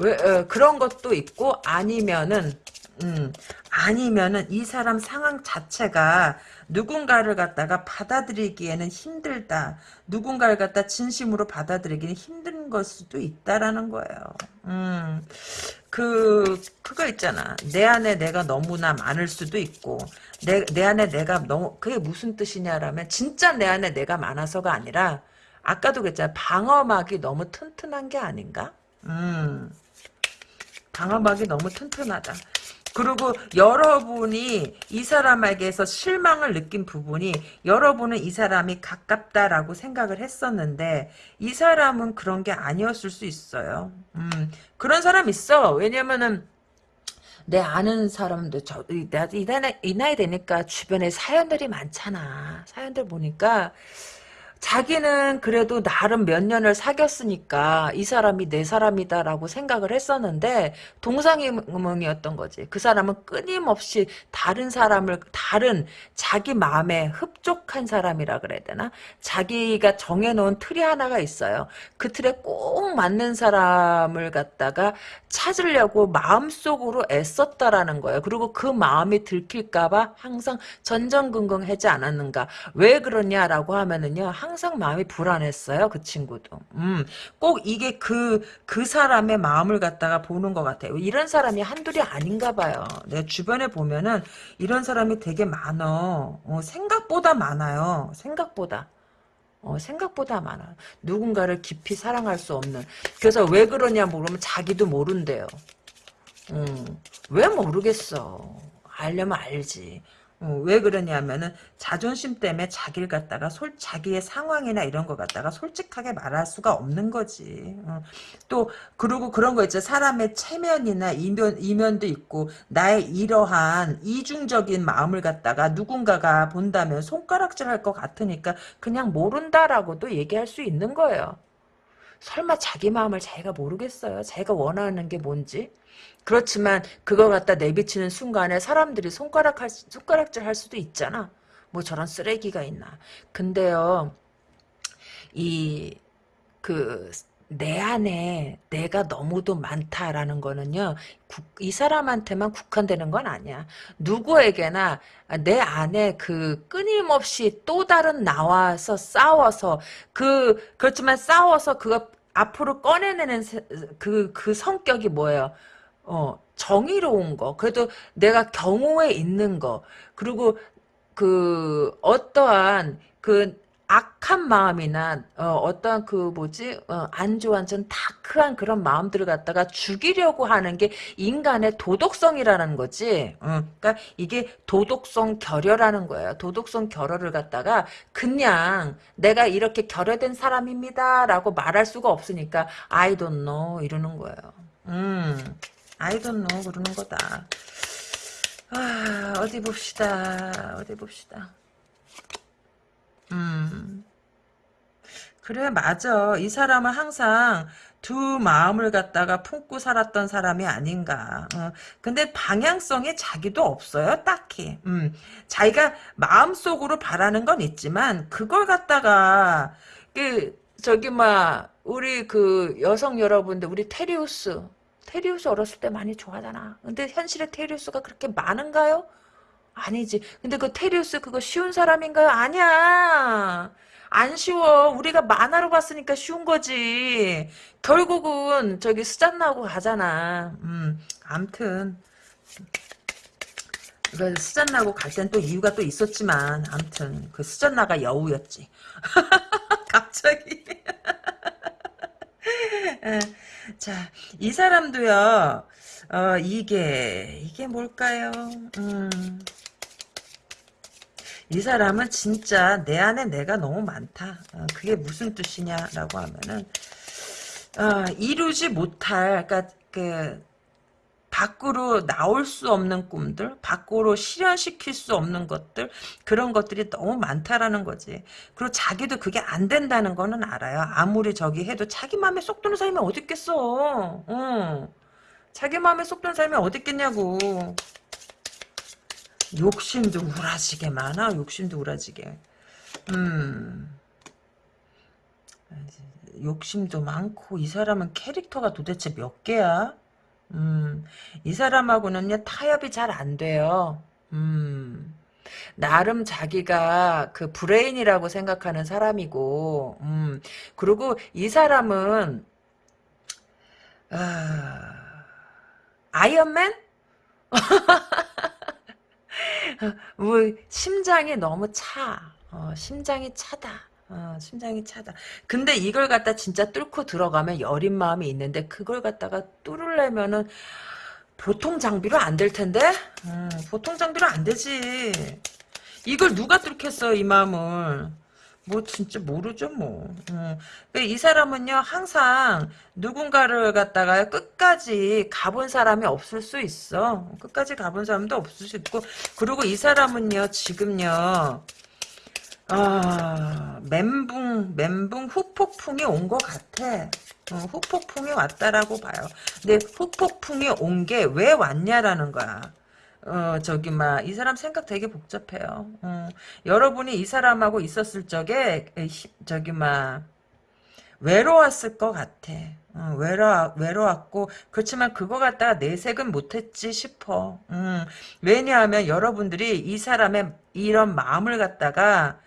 Speaker 1: 왜 어, 그런 것도 있고 아니면은 음, 아니면은 이 사람 상황 자체가 누군가를 갖다가 받아들이기에는 힘들다. 누군가를 갖다 진심으로 받아들이기는 힘든 걸 수도 있다라는 거예요. 음, 그, 그거 있잖아. 내 안에 내가 너무나 많을 수도 있고, 내, 내 안에 내가 너무, 그게 무슨 뜻이냐라면, 진짜 내 안에 내가 많아서가 아니라, 아까도 그랬잖아. 방어막이 너무 튼튼한 게 아닌가? 음, 방어막이 너무 튼튼하다. 그리고 여러분이 이 사람에게서 실망을 느낀 부분이 여러분은 이 사람이 가깝다라고 생각을 했었는데 이 사람은 그런 게 아니었을 수 있어요. 음, 그런 사람 있어. 왜냐면은 내 아는 사람도 저, 이, 나이, 이 나이 되니까 주변에 사연들이 많잖아. 사연들 보니까 자기는 그래도 나름 몇 년을 사귀었으니까 이 사람이 내 사람이다라고 생각을 했었는데 동상이몽이었던 거지. 그 사람은 끊임없이 다른 사람을 다른 자기 마음에 흡족한 사람이라 그래야 되나? 자기가 정해놓은 틀이 하나가 있어요. 그 틀에 꼭 맞는 사람을 갖다가 찾으려고 마음속으로 애썼다라는 거예요. 그리고 그 마음이 들킬까봐 항상 전전긍긍하지 않았는가. 왜 그러냐라고 하면은요. 항상 마음이 불안했어요. 그 친구도. 음, 꼭 이게 그, 그 사람의 마음을 갖다가 보는 것 같아요. 이런 사람이 한둘이 아닌가 봐요. 내 주변에 보면은 이런 사람이 되게 많어. 어, 생각보다 많아요. 생각보다. 어, 생각보다 많아. 누군가를 깊이 사랑할 수 없는. 그래서 왜 그러냐 물으면 자기도 모른대요. 음, 왜 모르겠어. 알려면 알지. 어, 왜 그러냐면은 자존심 때문에 자기를 갖다가 솔 자기의 상황이나 이런 거 갖다가 솔직하게 말할 수가 없는 거지. 어. 또 그리고 그런 거 있죠. 사람의 체면이나 이면 이면도 있고 나의 이러한 이중적인 마음을 갖다가 누군가가 본다면 손가락질할 것 같으니까 그냥 모른다라고도 얘기할 수 있는 거예요. 설마 자기 마음을 자기가 모르겠어요. 자기가 원하는 게 뭔지. 그렇지만 그걸 갖다 내비치는 순간에 사람들이 손가락 할, 수- 손가락질 할 수도 있잖아. 뭐 저런 쓰레기가 있나. 근데요, 이, 그, 내 안에 내가 너무도 많다라는 거는요, 국- 이 사람한테만 국한되는 건 아니야. 누구에게나 내 안에 그 끊임없이 또 다른 나와서 싸워서 그, 그렇지만 싸워서 그거 앞으로 꺼내내는 세- 그, 그 성격이 뭐예요? 어, 정의로운 거. 그래도 내가 경호에 있는 거. 그리고 그 어떠한 그 악한 마음이나 어, 떠한그 뭐지 어, 안 좋아한 전 다크한 그런 마음들을 갖다가 죽이려고 하는 게 인간의 도덕성이라는 거지. 어, 그러니까 이게 도덕성 결여라는 거예요. 도덕성 결여를 갖다가 그냥 내가 이렇게 결여된 사람입니다라고 말할 수가 없으니까 I don't know 이러는 거예요. 음, I don't know 그러는 거다. 아, 어디 봅시다. 어디 봅시다. 음. 그래, 맞아. 이 사람은 항상 두 마음을 갖다가 품고 살았던 사람이 아닌가. 어, 근데 방향성이 자기도 없어요, 딱히. 음, 자기가 마음속으로 바라는 건 있지만, 그걸 갖다가, 그, 저기, 막, 우리 그 여성 여러분들, 우리 테리우스. 테리우스 어렸을 때 많이 좋아하잖아. 근데 현실에 테리우스가 그렇게 많은가요? 아니지. 근데 그 테리우스 그거 쉬운 사람인가요? 아니야. 안 쉬워. 우리가 만화로 봤으니까 쉬운 거지. 결국은 저기 수잔나고 가잖아. 음, 암튼. 그 수잔 나고 갈 땐 또 이유가 또 있었지만, 암튼. 그 수잔 나가 여우였지. 갑자기. 에, 자, 이 사람도요, 어, 이게, 이게 뭘까요? 음. 이 사람은 진짜 내 안에 내가 너무 많다. 어, 그게 무슨 뜻이냐라고 하면은 어, 이루지 못할 그러니까 그 밖으로 나올 수 없는 꿈들, 밖으로 실현시킬 수 없는 것들 그런 것들이 너무 많다라는 거지. 그리고 자기도 그게 안 된다는 거는 알아요. 아무리 저기 해도 자기 마음에 쏙 드는 사람이 어디 있겠어. 어. 자기 마음에 쏙 드는 사람이 어디 있겠냐고. 욕심도 우라지게 많아. 욕심도 우라지게. 음. 욕심도 많고 이 사람은 캐릭터가 도대체 몇 개야? 음. 이 사람하고는요 타협이 잘 안 돼요. 음. 나름 자기가 그 브레인이라고 생각하는 사람이고, 음. 그리고 이 사람은 아, 아이언맨? 뭐 심장이 너무 차. 어, 심장이 차다. 어, 심장이 차다. 근데 이걸 갖다 진짜 뚫고 들어가면 여린 마음이 있는데 그걸 갖다가 뚫으려면은 보통 장비로 안 될 텐데? 음, 보통 장비로 안 되지. 이걸 누가 뚫겠어, 이 마음을. 뭐 진짜 모르죠 뭐. 음. 이 사람은요 항상 누군가를 갖다가 끝까지 가본 사람이 없을 수 있어. 끝까지 가본 사람도 없을 수 있고 그리고 이 사람은요 지금요 아 멘붕 멘붕 후폭풍이 온 것 같아. 어, 후폭풍이 왔다라고 봐요. 근데 후폭풍이 온 게 왜 왔냐라는 거야. 어, 저기, 막, 이 사람 생각 되게 복잡해요. 어, 여러분이 이 사람하고 있었을 적에, 저기, 막, 외로웠을 것 같아. 어, 외로, 외로웠고, 그렇지만 그거 갖다가 내색은 못했지 싶어. 음, 왜냐하면 여러분들이 이 사람의 이런 마음을 갖다가, 어,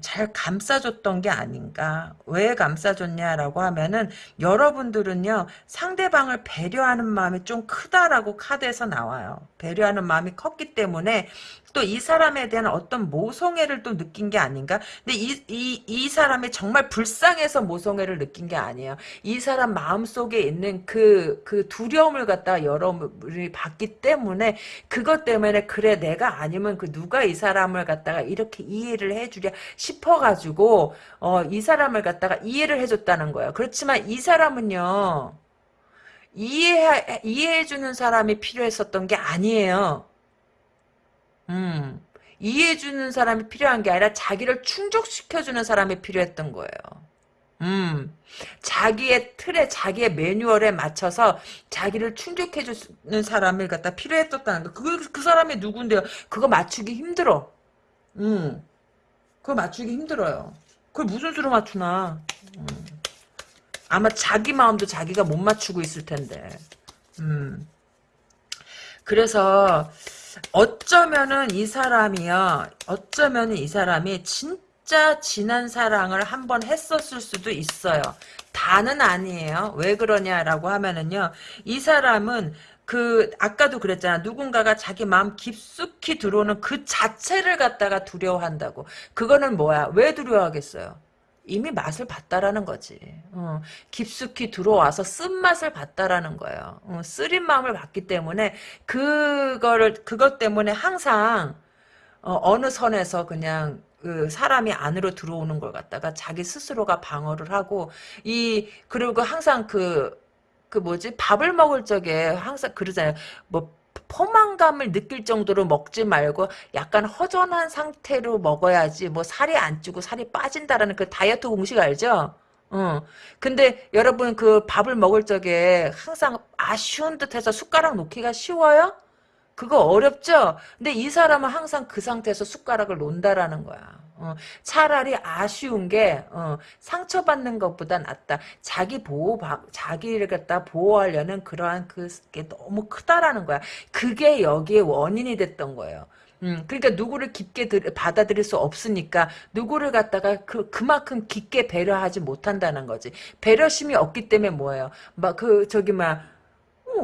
Speaker 1: 잘 감싸줬던 게 아닌가. 왜 감싸줬냐라고 하면은 여러분들은요 상대방을 배려하는 마음이 좀 크다라고 카드에서 나와요. 배려하는 마음이 컸기 때문에 또 이 사람에 대한 어떤 모성애를 또 느낀 게 아닌가? 근데 이, 이, 이 사람이 정말 불쌍해서 모성애를 느낀 게 아니에요. 이 사람 마음속에 있는 그, 그 두려움을 갖다가 여러분이 봤기 때문에 그것 때문에 그래 내가 아니면 그 누가 이 사람을 갖다가 이렇게 이해를 해주랴 싶어가지고 어, 이 사람을 갖다가 이해를 해줬다는 거예요. 그렇지만 이 사람은요. 이해 이해해주는 사람이 필요했었던 게 아니에요. 음, 이해해주는 사람이 필요한 게 아니라 자기를 충족시켜주는 사람이 필요했던 거예요. 음, 자기의 틀에, 자기의 매뉴얼에 맞춰서 자기를 충족해주는 사람을 갖다 필요했었다는 거. 그, 그 사람이 누군데요? 그거 맞추기 힘들어. 음, 그거 맞추기 힘들어요. 그걸 무슨 수로 맞추나. 음. 아마 자기 마음도 자기가 못 맞추고 있을 텐데. 음. 그래서 어쩌면은 이 사람이요. 어쩌면은 이 사람이 진짜 진한 사랑을 한 번 했었을 수도 있어요. 다는 아니에요. 왜 그러냐라고 하면은요. 이 사람은 그 아까도 그랬잖아. 누군가가 자기 마음 깊숙이 들어오는 그 자체를 갖다가 두려워한다고. 그거는 뭐야? 왜 두려워하겠어요? 이미 맛을 봤다라는 거지. 어, 깊숙이 들어와서 쓴맛을 봤다라는 거예요. 어, 쓰린 마음을 봤기 때문에 그거를 그것 때문에 항상 어, 느 선에서 그냥 그 사람이 안으로 들어오는 걸 갖다가 자기 스스로가 방어를 하고 이 그리고 항상 그그 그 뭐지 밥을 먹을 적에 항상 그러잖아요. 뭐 포만감을 느낄 정도로 먹지 말고 약간 허전한 상태로 먹어야지 뭐 살이 안 찌고 살이 빠진다라는 그 다이어트 공식 알죠? 어. 근데 여러분 그 밥을 먹을 적에 항상 아쉬운 듯해서 숟가락 놓기가 쉬워요? 그거 어렵죠? 근데 이 사람은 항상 그 상태에서 숟가락을 놓는다라는 거야. 어, 차라리 아쉬운 게 어, 상처받는 것보다 낫다. 자기 보호 자기를 갖다 보호하려는 그러한 그게 너무 크다라는 거야. 그게 여기에 원인이 됐던 거예요. 음, 그러니까 누구를 깊게 들, 받아들일 수 없으니까 누구를 갖다가 그 그만큼 깊게 배려하지 못한다는 거지. 배려심이 없기 때문에 뭐예요? 막 그 저기 막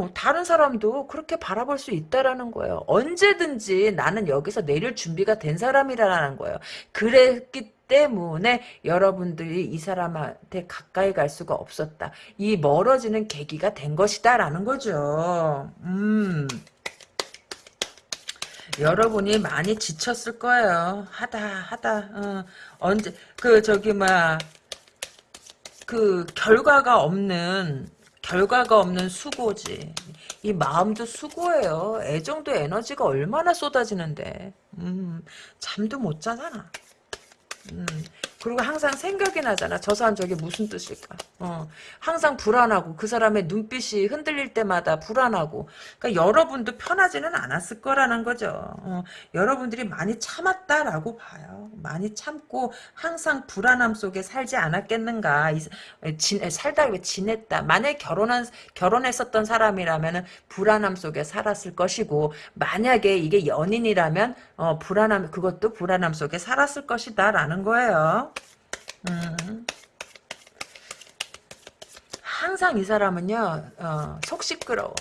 Speaker 1: 어, 다른 사람도 그렇게 바라볼 수 있다라는 거예요. 언제든지 나는 여기서 내릴 준비가 된 사람이라는 거예요. 그랬기 때문에 여러분들이 이 사람한테 가까이 갈 수가 없었다. 이 멀어지는 계기가 된 것이다라는 거죠. 음. 여러분이 많이 지쳤을 거예요. 하다 하다 어, 언제 그 저기 막그 결과가 없는 결과가 없는 수고지. 이 마음도 수고예요. 애정도 에너지가 얼마나 쏟아지는데. 음, 잠도 못 자잖아. 음, 그리고 항상 생각이 나잖아. 저 사람 저게 무슨 뜻일까? 어, 항상 불안하고 그 사람의 눈빛이 흔들릴 때마다 불안하고. 그러니까 여러분도 편하지는 않았을 거라는 거죠. 어, 여러분들이 많이 참았다라고 봐요. 많이 참고 항상 불안함 속에 살지 않았겠는가? 진, 살다 왜 지냈다. 만약 결혼한 결혼했었던 사람이라면은 불안함 속에 살았을 것이고 만약에 이게 연인이라면 어, 불안함 그것도 불안함 속에 살았을 것이다라는 거예요. 음. 항상 이 사람은요, 어, 속 시끄러워.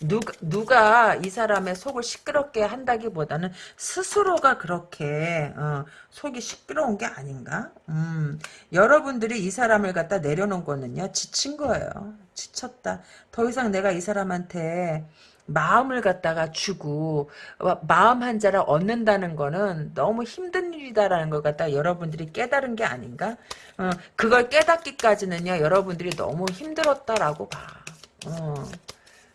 Speaker 1: 누가, 누가 이 사람의 속을 시끄럽게 한다기보다는 스스로가 그렇게 어, 속이 시끄러운 게 아닌가? 음, 여러분들이 이 사람을 갖다 내려놓은 거는요 지친 거예요. 지쳤다. 더 이상 내가 이 사람한테 마음을 갖다가 주고 어, 마음 한 자를 얻는다는 거는 너무 힘든 일이다라는 걸 갖다가 여러분들이 깨달은 게 아닌가? 어, 그걸 깨닫기까지는요 여러분들이 너무 힘들었다라고 봐. 어.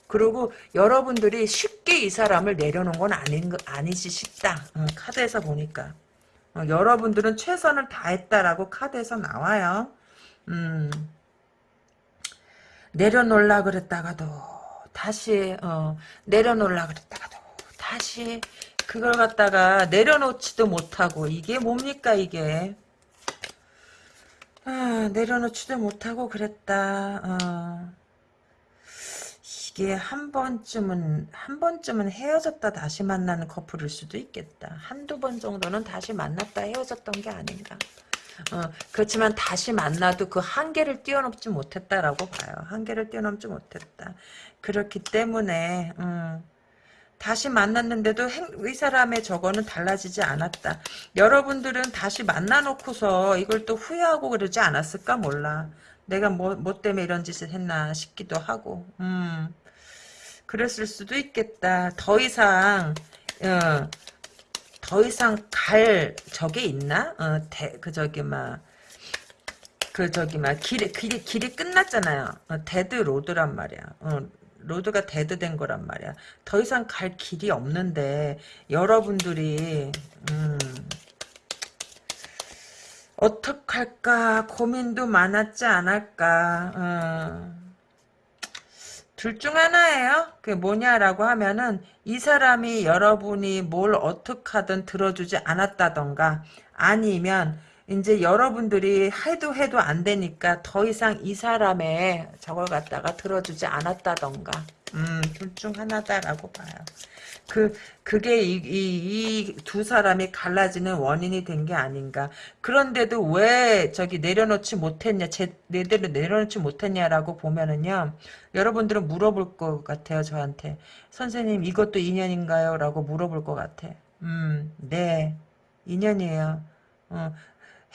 Speaker 1: 그리고 여러분들이 쉽게 이 사람을 내려놓은 건 아닌 아니지 싶다. 어, 카드에서 보니까 어, 여러분들은 최선을 다했다라고 카드에서 나와요. 음. 내려놓으려 그랬다가도 다시 어, 내려놓으려 그랬다가도 다시 그걸 갖다가 내려놓지도 못하고 이게 뭡니까 이게? 아, 내려놓지도 못하고 그랬다. 어. 이게 한 번쯤은 한 번쯤은 헤어졌다 다시 만나는 커플일 수도 있겠다. 한두 번 정도는 다시 만났다 헤어졌던 게 아닌가 어, 그렇지만 다시 만나도 그 한계를 뛰어넘지 못했다라고 봐요. 한계를 뛰어넘지 못했다. 그렇기 때문에 음, 다시 만났는데도 행, 이 사람의 저거는 달라지지 않았다. 여러분들은 다시 만나놓고서 이걸 또 후회하고 그러지 않았을까 몰라. 내가 뭐, 뭐 때문에 이런 짓을 했나 싶기도 하고 음, 그랬을 수도 있겠다. 더 이상 어, 더 이상 갈 적이 있나? 어, 대, 그 저기 막, 그 저기 막 길이 길이 길이 끝났잖아요. 어, dead road란 말이야. 어, road가 dead 된 거란 말이야. 더 이상 갈 길이 없는데 여러분들이 음, 어떡할까 고민도 많았지 않을까. 어. 둘 중 하나예요. 그게 뭐냐라고 하면은 이 사람이 여러분이 뭘 어떻게 하든 들어주지 않았다던가 아니면 이제 여러분들이 해도 해도 안 되니까 더 이상 이 사람의 저걸 갖다가 들어주지 않았다던가 음, 둘 중 하나다라고 봐요. 그 그게 이두 사람이 갈라지는 원인이 된 게 아닌가. 그런데도 왜 저기 내려놓지 못했냐, 제대로 내려놓지 못했냐라고 보면은요. 여러분들은 물어볼 것 같아요, 저한테. 선생님, 이것도 인연인가요? 라고 물어볼 것 같아. 음, 네. 인연이에요. 어,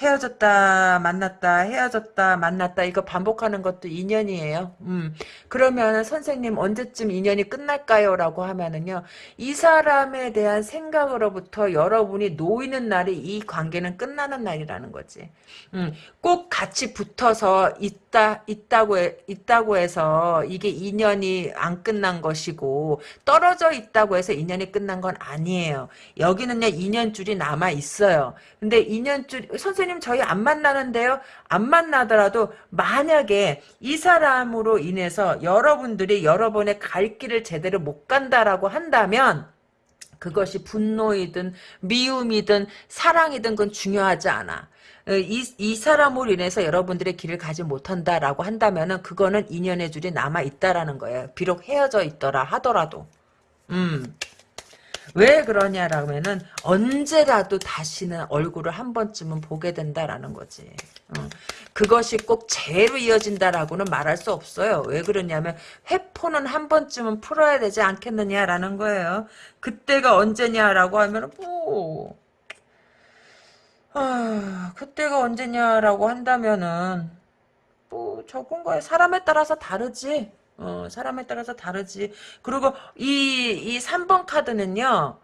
Speaker 1: 헤어졌다 만났다 헤어졌다 만났다 이거 반복하는 것도 인연이에요. 음. 그러면 선생님 언제쯤 인연이 끝날까요? 라고 하면은요. 이 사람에 대한 생각으로부터 여러분이 놓이는 날이 이 관계는 끝나는 날이라는 거지. 음. 꼭 같이 붙어서 있다 있다고 해, 있다고 해서 이게 인연이 안 끝난 것이고 떨어져 있다고 해서 인연이 끝난 건 아니에요. 여기는요 인연줄이 남아 있어요. 근데 인연줄 선생님 선생님 저희 안 만나는데요. 안 만나더라도 만약에 이 사람으로 인해서 여러분들이 여러분의 갈 길을 제대로 못 간다라고 한다면 그것이 분노이든 미움이든 사랑이든 그건 중요하지 않아. 어, 이, 이 사람으로 인해서 여러분들의 길을 가지 못한다라고 한다면은 그거는 인연의 줄이 남아 있다라는 거예요. 비록 헤어져 있더라 하더라도. 음. 왜 그러냐라면은 언제라도 다시는 얼굴을 한 번쯤은 보게 된다라는 거지. 어. 그것이 꼭 죄로 이어진다라고는 말할 수 없어요. 왜 그러냐면 회포는 한 번쯤은 풀어야 되지 않겠느냐라는 거예요. 그때가 언제냐라고 하면 뭐 아, 그때가 언제냐라고 한다면은 뭐 저건 거에 사람에 따라서 다르지. 어, 사람에 따라서 다르지. 그리고 이, 이 3번 카드는요,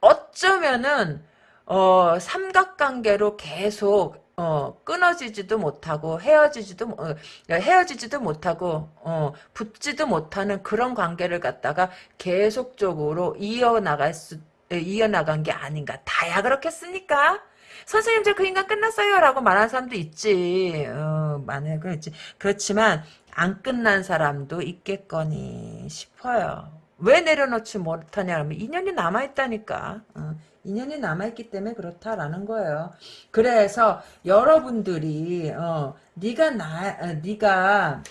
Speaker 1: 어쩌면은, 어, 삼각관계로 계속, 어, 끊어지지도 못하고, 헤어지지도, 어, 헤어지지도 못하고, 어, 붙지도 못하는 그런 관계를 갖다가 계속적으로 이어나갈 수, 이어나간 게 아닌가. 다야 그렇겠습니까? 선생님 저 그 인간 끝났어요 라고 말하는 사람도 있지 어, 많이 그렇지 그렇지만 안 끝난 사람도 있겠거니 싶어요. 왜 내려놓지 못하냐 하면 인연이 남아있다니까. 어, 인연이 남아있기 때문에 그렇다라는 거예요. 그래서 여러분들이 어, 네가 나 어, 네가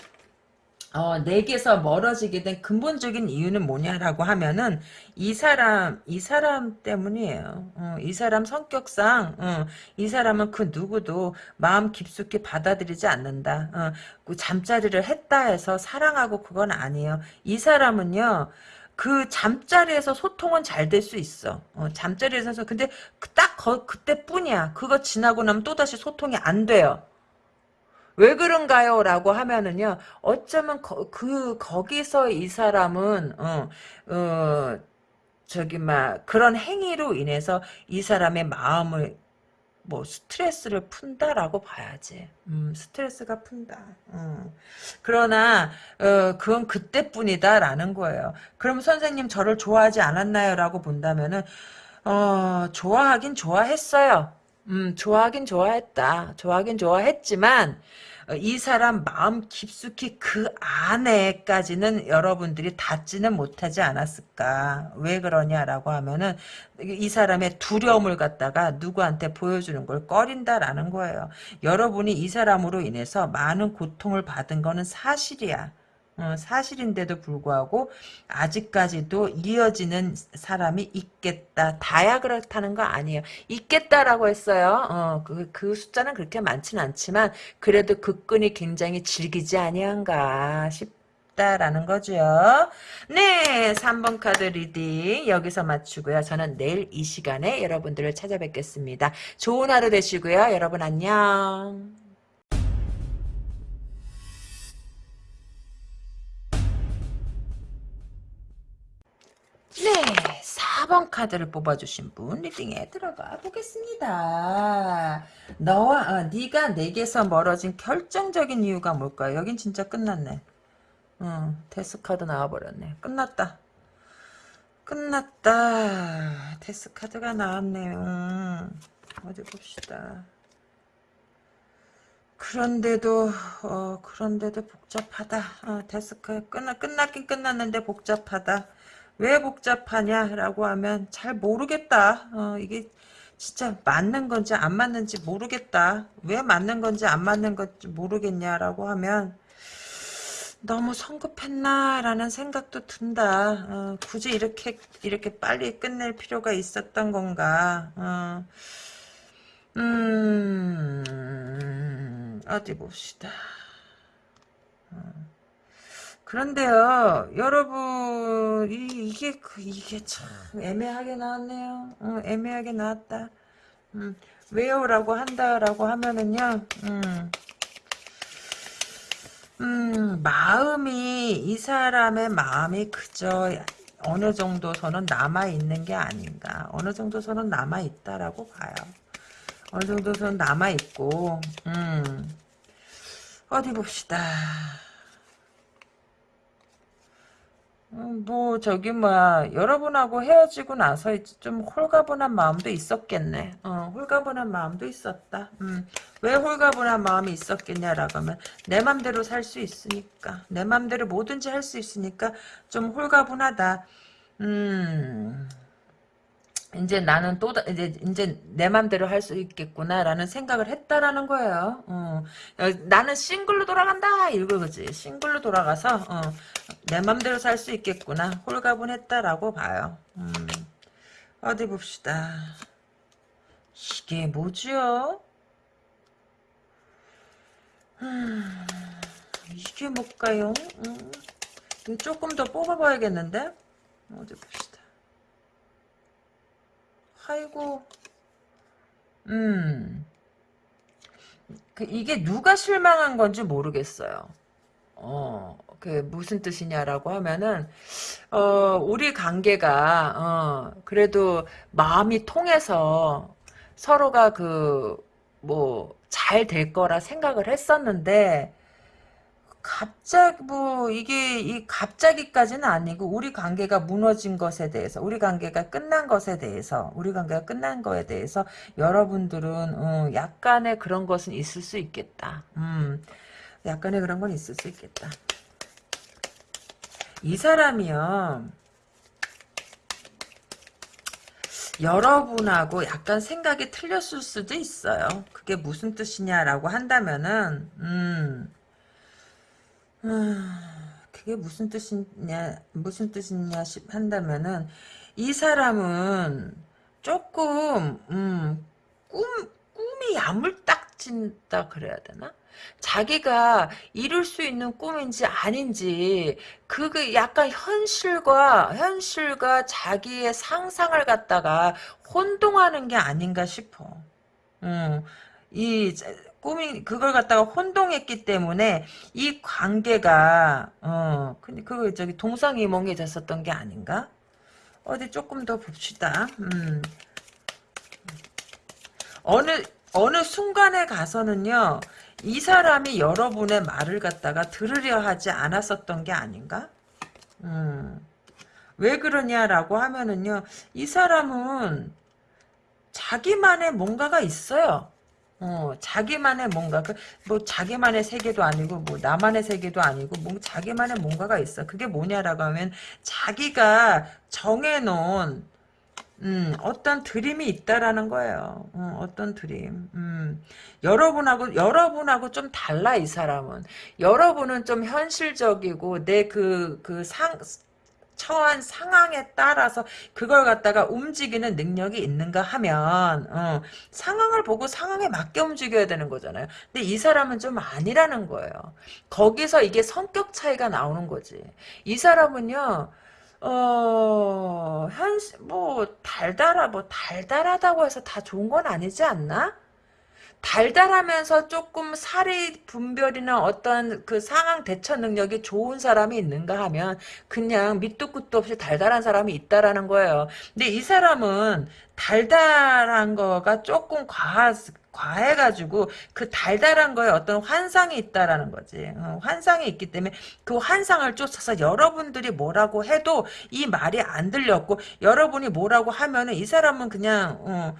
Speaker 1: 어, 내게서 멀어지게 된 근본적인 이유는 뭐냐라고 하면은 이 사람 이 사람 때문이에요. 어, 이 사람 성격상 어, 이 사람은 그 누구도 마음 깊숙이 받아들이지 않는다. 어, 그 잠자리를 했다 해서 사랑하고 그건 아니에요. 이 사람은요. 그 잠자리에서 소통은 잘 될 수 있어. 어, 잠자리에서 근데 딱 거, 그때뿐이야. 그거 지나고 나면 또다시 소통이 안 돼요. 왜 그런가요? 라고 하면은요, 어쩌면 거, 그, 거기서 이 사람은, 어, 어, 저기, 막, 그런 행위로 인해서 이 사람의 마음을 뭐 스트레스를 푼다라고 봐야지. 음, 스트레스가 푼다. 음. 그러나 어, 그건 그때뿐이다라는 거예요. 그럼 선생님 저를 좋아하지 않았나요?라고 본다면은 어, 좋아하긴 좋아했어요. 음, 좋아하긴 좋아했다. 좋아하긴 좋아했지만 어, 이 사람 마음 깊숙이 그 안에까지는 여러분들이 닿지는 못하지 않았을까. 왜 그러냐라고 하면은 이 사람의 두려움을 갖다가 누구한테 보여주는 걸 꺼린다라는 거예요. 여러분이 이 사람으로 인해서 많은 고통을 받은 거는 사실이야. 어, 사실인데도 불구하고 아직까지도 이어지는 사람이 있겠다. 다야 그렇다는 거 아니에요. 있겠다라고 했어요. 어, 그, 그 숫자는 그렇게 많지는 않지만 그래도 그 끈이 굉장히 질기지 아니한가 싶다라는 거죠. 네, 3번 카드 reading 여기서 마치고요. 저는 내일 이 시간에 여러분들을 찾아뵙겠습니다. 좋은 하루 되시고요. 여러분 안녕. 네, 4번 카드를 뽑아주신 분 reading에 들어가 보겠습니다. 너와 어, 네가 내게서 멀어진 결정적인 이유가 뭘까요? 여긴 진짜 끝났네. 응, death 카드 나와버렸네. 끝났다. 끝났다. death 카드가 나왔네요. 음, 어디 봅시다. 그런데도 어 그런데도 복잡하다. 어, 데스크 끝나 끝났긴 끝났는데 복잡하다. 왜 복잡하냐라고 하면 잘 모르겠다. 어, 이게 진짜 맞는 건지 안 맞는지 모르겠다. 왜 맞는 건지 안 맞는 건지 모르겠냐라고 하면 너무 성급했나라는 생각도 든다. 어, 굳이 이렇게 이렇게 빨리 끝낼 필요가 있었던 건가? 어, 음, 어디 봅시다. 어. 그런데요, 여러분, 이, 게 이게 참 애매하게 나왔네요. 어, 애매하게 나왔다. 음, 왜요? 라고 한다라고 하면은요, 음, 음, 마음이, 이 사람의 마음이 그저 어느 정도서는 남아있는 게 아닌가. 어느 정도서는 남아있다라고 봐요. 어느 정도서는 남아있고, 음, 어디 봅시다. 음, 뭐 저기 뭐야 여러분하고 헤어지고 나서 좀 홀가분한 마음도 있었겠네. 어, 홀가분한 마음도 있었다. 음, 왜 홀가분한 마음이 있었겠냐라고 하면 내 맘대로 살 수 있으니까 내 맘대로 뭐든지 할 수 있으니까 좀 홀가분하다. 음. 이제 나는 또 이제 이제 내 맘대로 할 수 있겠구나라는 생각을 했다라는 거예요. 어. 나는 싱글로 돌아간다 이거지. 싱글로 돌아가서 어. 내 맘대로 살 수 있겠구나. 홀가분했다라고 봐요. 음. 어디 봅시다. 이게 뭐지요? 음. 이게 뭘까요? 음. 조금 더 뽑아봐야겠는데? 어디 봅시다. 아이고, 음, 그 이게 누가 실망한 건지 모르겠어요. 어, 그 무슨 뜻이냐라고 하면은 어, 우리 관계가 어, 그래도 마음이 통해서 서로가 그 뭐 잘 될 거라 생각을 했었는데 갑자기 뭐 이게 이 갑자기까지는 아니고 우리 관계가 무너진 것에 대해서 우리 관계가 끝난 것에 대해서 우리 관계가 끝난 거에 대해서 여러분들은 어, 약간의 그런 것은 있을 수 있겠다. 음, 약간의 그런 건 있을 수 있겠다. 이 사람이요. 여러분하고 약간 생각이 틀렸을 수도 있어요. 그게 무슨 뜻이냐라고 한다면은 음. 그게 무슨 뜻이냐, 무슨 뜻이냐 한다면은, 이 사람은 조금, 음, 꿈, 꿈이 야물딱진다 그래야 되나? 자기가 이룰 수 있는 꿈인지 아닌지 그게 약간 현실과 현실과 자기의 상상을 갖다가 혼동하는 게 아닌가 싶어. 음, 이 꿈이 그걸 갖다가 혼동했기 때문에 이 관계가 어 근데 그 저기 동상이몽이 됐었던 게 아닌가? 어디 조금 더 봅시다. 음. 어느 어느 순간에 가서는요 이 사람이 여러분의 말을 갖다가 들으려 하지 않았었던 게 아닌가? 음. 왜 그러냐라고 하면은요 이 사람은 자기만의 뭔가가 있어요. 어, 자기만의 뭔가, 그, 뭐, 자기만의 세계도 아니고, 뭐, 나만의 세계도 아니고, 뭐, 자기만의 뭔가가 있어. 그게 뭐냐라고 하면, 자기가 정해놓은, 음, 어떤 드림이 있다라는 거예요. 음, 어떤 드림. 음, 여러분하고, 여러분하고 좀 달라, 이 사람은. 여러분은 좀 현실적이고, 내 그, 그 상, 처한 상황에 따라서 그걸 갖다가 움직이는 능력이 있는가 하면 어, 상황을 보고 상황에 맞게 움직여야 되는 거잖아요. 근데 이 사람은 좀 아니라는 거예요. 거기서 이게 성격 차이가 나오는 거지. 이 사람은요. 어, 현실, 뭐, 달달하, 뭐, 달달하다고 해서 다 좋은 건 아니지 않나? 달달하면서 조금 사리 분별이나 어떤 그 상황 대처 능력이 좋은 사람이 있는가 하면 그냥 밑도 끝도 없이 달달한 사람이 있다라는 거예요. 근데 이 사람은 달달한 거가 조금 과하, 과해가지고 그 달달한 거에 어떤 환상이 있다라는 거지. 어, 환상이 있기 때문에 그 환상을 쫓아서 여러분들이 뭐라고 해도 이 말이 안 들렸고 여러분이 뭐라고 하면은 이 사람은 그냥 어,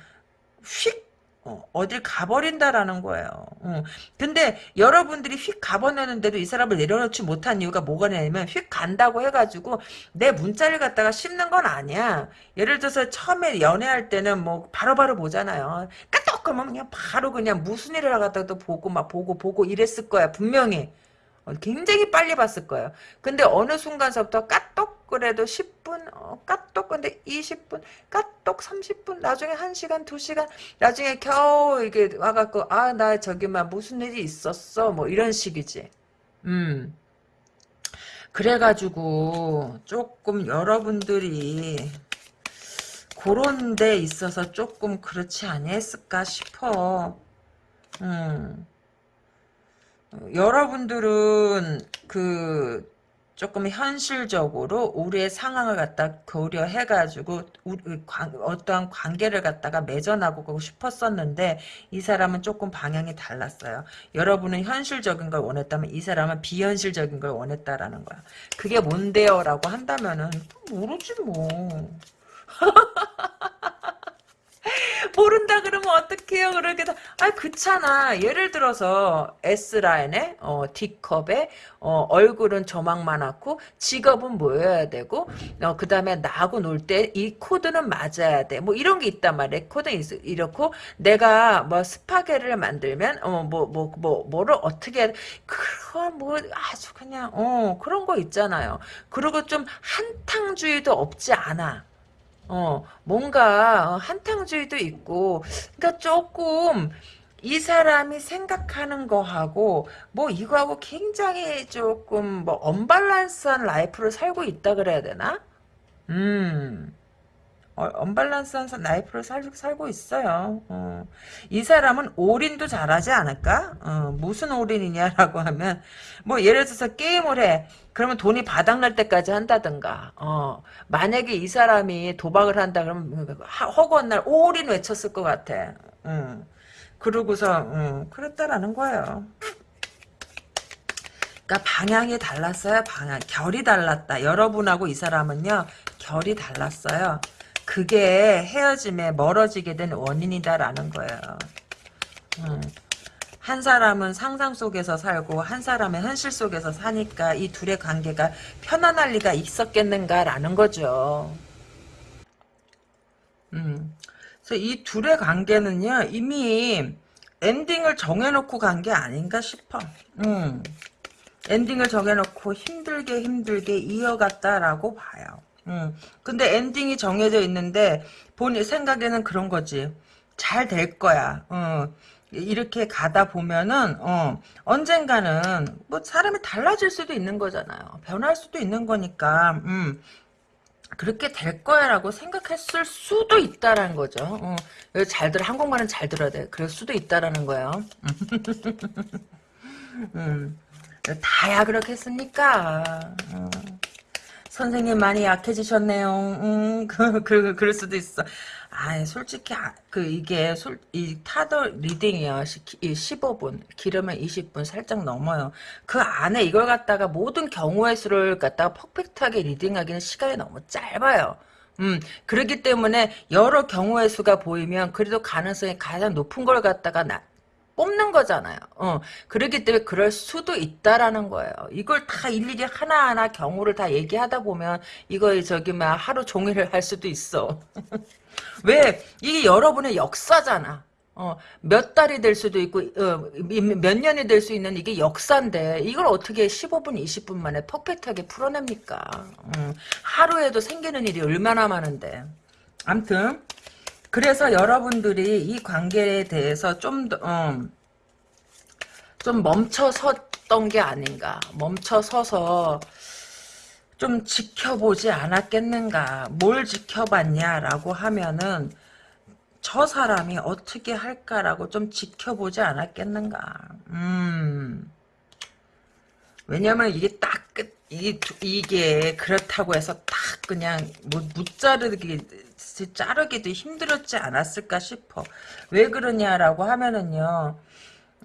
Speaker 1: 휙 어, 어딜 가버린다라는 거예요. 어. 근데 여러분들이 휙 가버리는데도 이 사람을 내려놓지 못한 이유가 뭐가 냐면 휙 간다고 해가지고 내 문자를 갖다가 씹는 건 아니야. 예를 들어서 처음에 연애할 때는 뭐 바로바로 보잖아요. 그러면 그냥 바로 그냥 무슨 일을 하다가도 보고 막 보고 보고 이랬을 거야 분명히. 어, 굉장히 빨리 봤을 거예요. 근데 어느 순간서부터 까똑 그래도 10분, 어, 까똑 근데 20분, 까똑 30분, 나중에 1시간, 2시간, 나중에 겨우 이게 와갖고 아 나 저기 막 무슨 일이 있었어 뭐 이런 식이지. 음. 그래가지고 조금 여러분들이 그런 데 있어서 조금 그렇지 아니했을까 싶어. 음. 여러분들은 그 조금 현실적으로 우리의 상황을 갖다 고려해가지고 어떠한 관계를 갖다가 맺어나고 싶었었는데 이 사람은 조금 방향이 달랐어요. 여러분은 현실적인 걸 원했다면 이 사람은 비현실적인 걸 원했다라는 거야. 그게 뭔데요? 라고 한다면은 모르지 뭐. 모른다 그러면 어떡해요? 그렇게 아 그렇잖아. 예를 들어서 S라인에 어, D컵에 어, 얼굴은 조막만 하고 직업은 뭐여야 되고 어, 그 다음에 나하고 놀 때 이 코드는 맞아야 돼. 뭐 이런 게 있단 말이야. 코드 이렇고 내가 뭐 스파게티를 만들면 어 뭐 뭐 뭐 뭐, 를 어떻게 그런 뭐 아주 그냥 어 그런 거 있잖아요. 그리고 좀 한탕주의도 없지 않아. 어, 뭔가 어, 한탕주의도 있고, 그러니까 조금 이 사람이 생각하는 거하고 뭐 이거하고 굉장히 조금 뭐 언밸런스한 life를 살고 있다 그래야 되나? 음. 어, 언밸런스한 life를 살, 살고 있어요. 어. 이 사람은 올인도 잘하지 않을까? 어, 무슨 올인이냐라고 하면 뭐 예를 들어서 게임을 해. 그러면 돈이 바닥날 때까지 한다든가. 어, 만약에 이 사람이 도박을 한다 그러면 허구한 날 올인 외쳤을 것 같아. 음. 그러고서 음, 그랬다라는 거예요. 그러니까 방향이 달랐어요. 방향. 결이 달랐다. 여러분하고 이 사람은요. 결이 달랐어요. 그게 헤어짐에 멀어지게 된 원인이다라는 거예요. 음. 한 사람은 상상 속에서 살고 한 사람은 현실 속에서 사니까 이 둘의 관계가 편안할 리가 있었겠는가라는 거죠. 음. 그래서 이 둘의 관계는요 이미 엔딩을 정해놓고 간 게 아닌가 싶어. 음. 엔딩을 정해놓고 힘들게 힘들게 이어갔다라고 봐요. 음. 근데 엔딩이 정해져 있는데 본 생각에는 그런 거지. 잘 될 거야. 어. 이렇게 가다 보면은 어, 언젠가는 뭐 사람이 달라질 수도 있는 거잖아요. 변할 수도 있는 거니까 음, 그렇게 될 거야라고 생각했을 수도 있다라는 거죠. 어, 여기 잘 들어 한국말은 잘 들어야 돼. 그럴 수도 있다라는 거예요. 음, 다야 그렇겠습니까? 어. 선생님 많이 약해지셨네요. 음, 그, 그, 그럴 수도 있어. 아, 솔직히 아, 그 이게 솔, 이 타로 reading이요. 15분, 길으면 20분 살짝 넘어요. 그 안에 이걸 갖다가 모든 경우의 수를 갖다가 perfect하게 reading하기는 시간이 너무 짧아요. 음, 그렇기 때문에 여러 경우의 수가 보이면 그래도 가능성이 가장 높은 걸 갖다가 나, 뽑는 거잖아요. 어, 그렇기 때문에 그럴 수도 있다라는 거예요. 이걸 다 일일이 하나하나 경우를 다 얘기하다 보면 이거 저기 막 하루 종일 할 수도 있어. 왜? 이게 여러분의 역사잖아. 어, 몇 달이 될 수도 있고 어, 몇 년이 될 수 있는 이게 역사인데 이걸 어떻게 15분 20분 만에 퍼펙트하게 풀어냅니까 음, 하루에도 생기는 일이 얼마나 많은데 암튼 그래서 여러분들이 이 관계에 대해서 좀 더, 어, 좀 멈춰섰던 게 아닌가. 멈춰서서 좀 지켜보지 않았겠는가. 뭘 지켜봤냐라고 하면은 저 사람이 어떻게 할까라고 좀 지켜보지 않았겠는가. 음. 왜냐면 이게 딱 끝, 이게, 그렇다고 해서 딱 그냥 뭐 무자르기 자르기도 힘들었지 않았을까 싶어 왜 그러냐라고 하면은요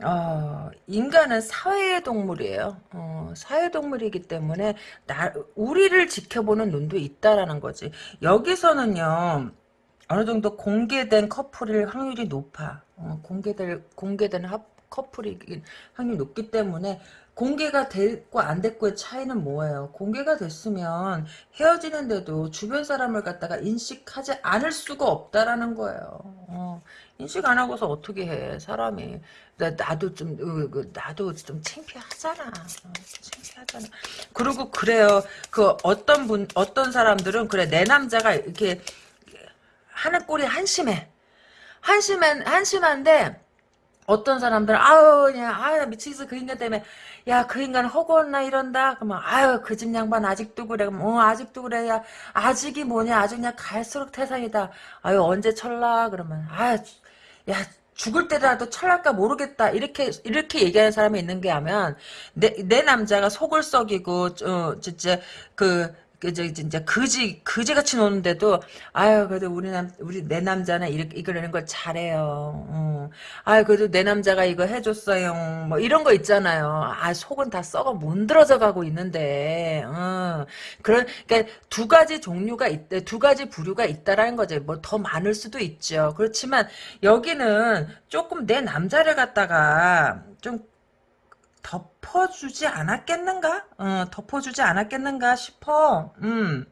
Speaker 1: 어, 인간은 사회의 동물이에요. 어, 사회 동물이기 때문에 나 우리를 지켜보는 눈도 있다라는 거지. 여기서는요. 어느 정도 공개된 커플일 확률이 높아. 어, 공개될 공개된 합, 커플이 확률이 높기 때문에 공개가 됐고 안 됐고의 차이는 뭐예요? 공개가 됐으면 헤어지는데도 주변 사람을 갖다가 인식하지 않을 수가 없다라는 거예요. 어, 인식 안 하고서 어떻게 해 사람이? 나, 도좀 어, 그, 나도 좀 창피하잖아. 어, 창피하잖아. 그리고 그래요. 그 어떤 분 어떤 사람들은 그래 내 남자가 이렇게 하는 꼴이 한심해. 한심한 한심한데 어떤 사람들은 아유 그냥 아유 미치겠어 그 인간 때문에. 야 그 인간 허구었나 이런다. 그러면 아유 그 집 양반 아직도 그래. 그럼 어 아직도 그래. 야 아직이 뭐냐. 아직 그냥 갈수록 태산이다. 아유 언제 철라 그러면 아유 야 죽을 때라도 철날까 모르겠다. 이렇게 이렇게 얘기하는 사람이 있는 게 하면 내 내 남자가 속을 썩이고 어 진짜 그 그저 진짜 그지 그지같이 노는데도 아유 그래도 우리 남 우리 내 남자는 이렇게 이거라는 걸 잘해요. 어. 아유 그래도 내 남자가 이거 해줬어요. 뭐 이런 거 있잖아요. 아 속은 다 썩어 문드러져 가고 있는데 어. 그런 그러니까 두 가지 종류가 있대 두 가지 부류가 있다라는 거죠. 뭐 더 많을 수도 있죠. 그렇지만 여기는 조금 내 남자를 갖다가 좀 덮어주지 않았겠는가? 어, 덮어주지 않았겠는가 싶어. 음.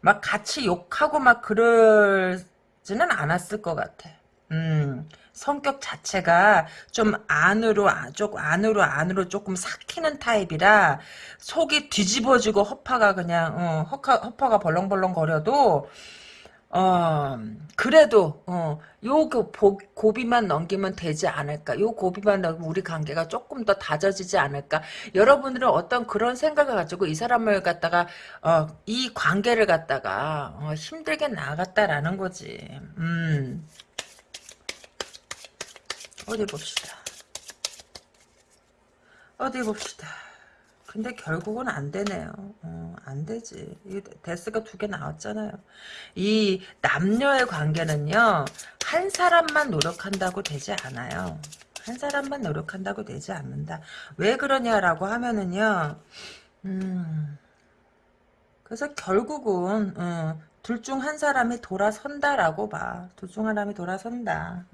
Speaker 1: 막 같이 욕하고 막 그러지는 않았을 것 같아. 음. 성격 자체가 좀 안으로 쪽 안으로 안으로 조금 삭히는 타입이라 속이 뒤집어지고 허파가 그냥 어, 허파, 허파가 벌렁벌렁 거려도 어, 그래도, 어, 요, 그, 고비만 넘기면 되지 않을까. 요 고비만 넘기면 우리 관계가 조금 더 다져지지 않을까. 여러분들은 어떤 그런 생각을 가지고 이 사람을 갖다가, 어, 이 관계를 갖다가, 어, 힘들게 나갔다라는 거지. 음. 어디 봅시다. 어디 봅시다. 근데 결국은 안 되네요. 어, 안 되지. 이 데스가 두 개 나왔잖아요. 이 남녀의 관계는요. 한 사람만 노력한다고 되지 않아요. 한 사람만 노력한다고 되지 않는다. 왜 그러냐라고 하면은요. 음, 그래서 결국은 어, 둘 중 한 사람이 돌아선다라고 봐. 둘 중 한 사람이 돌아선다.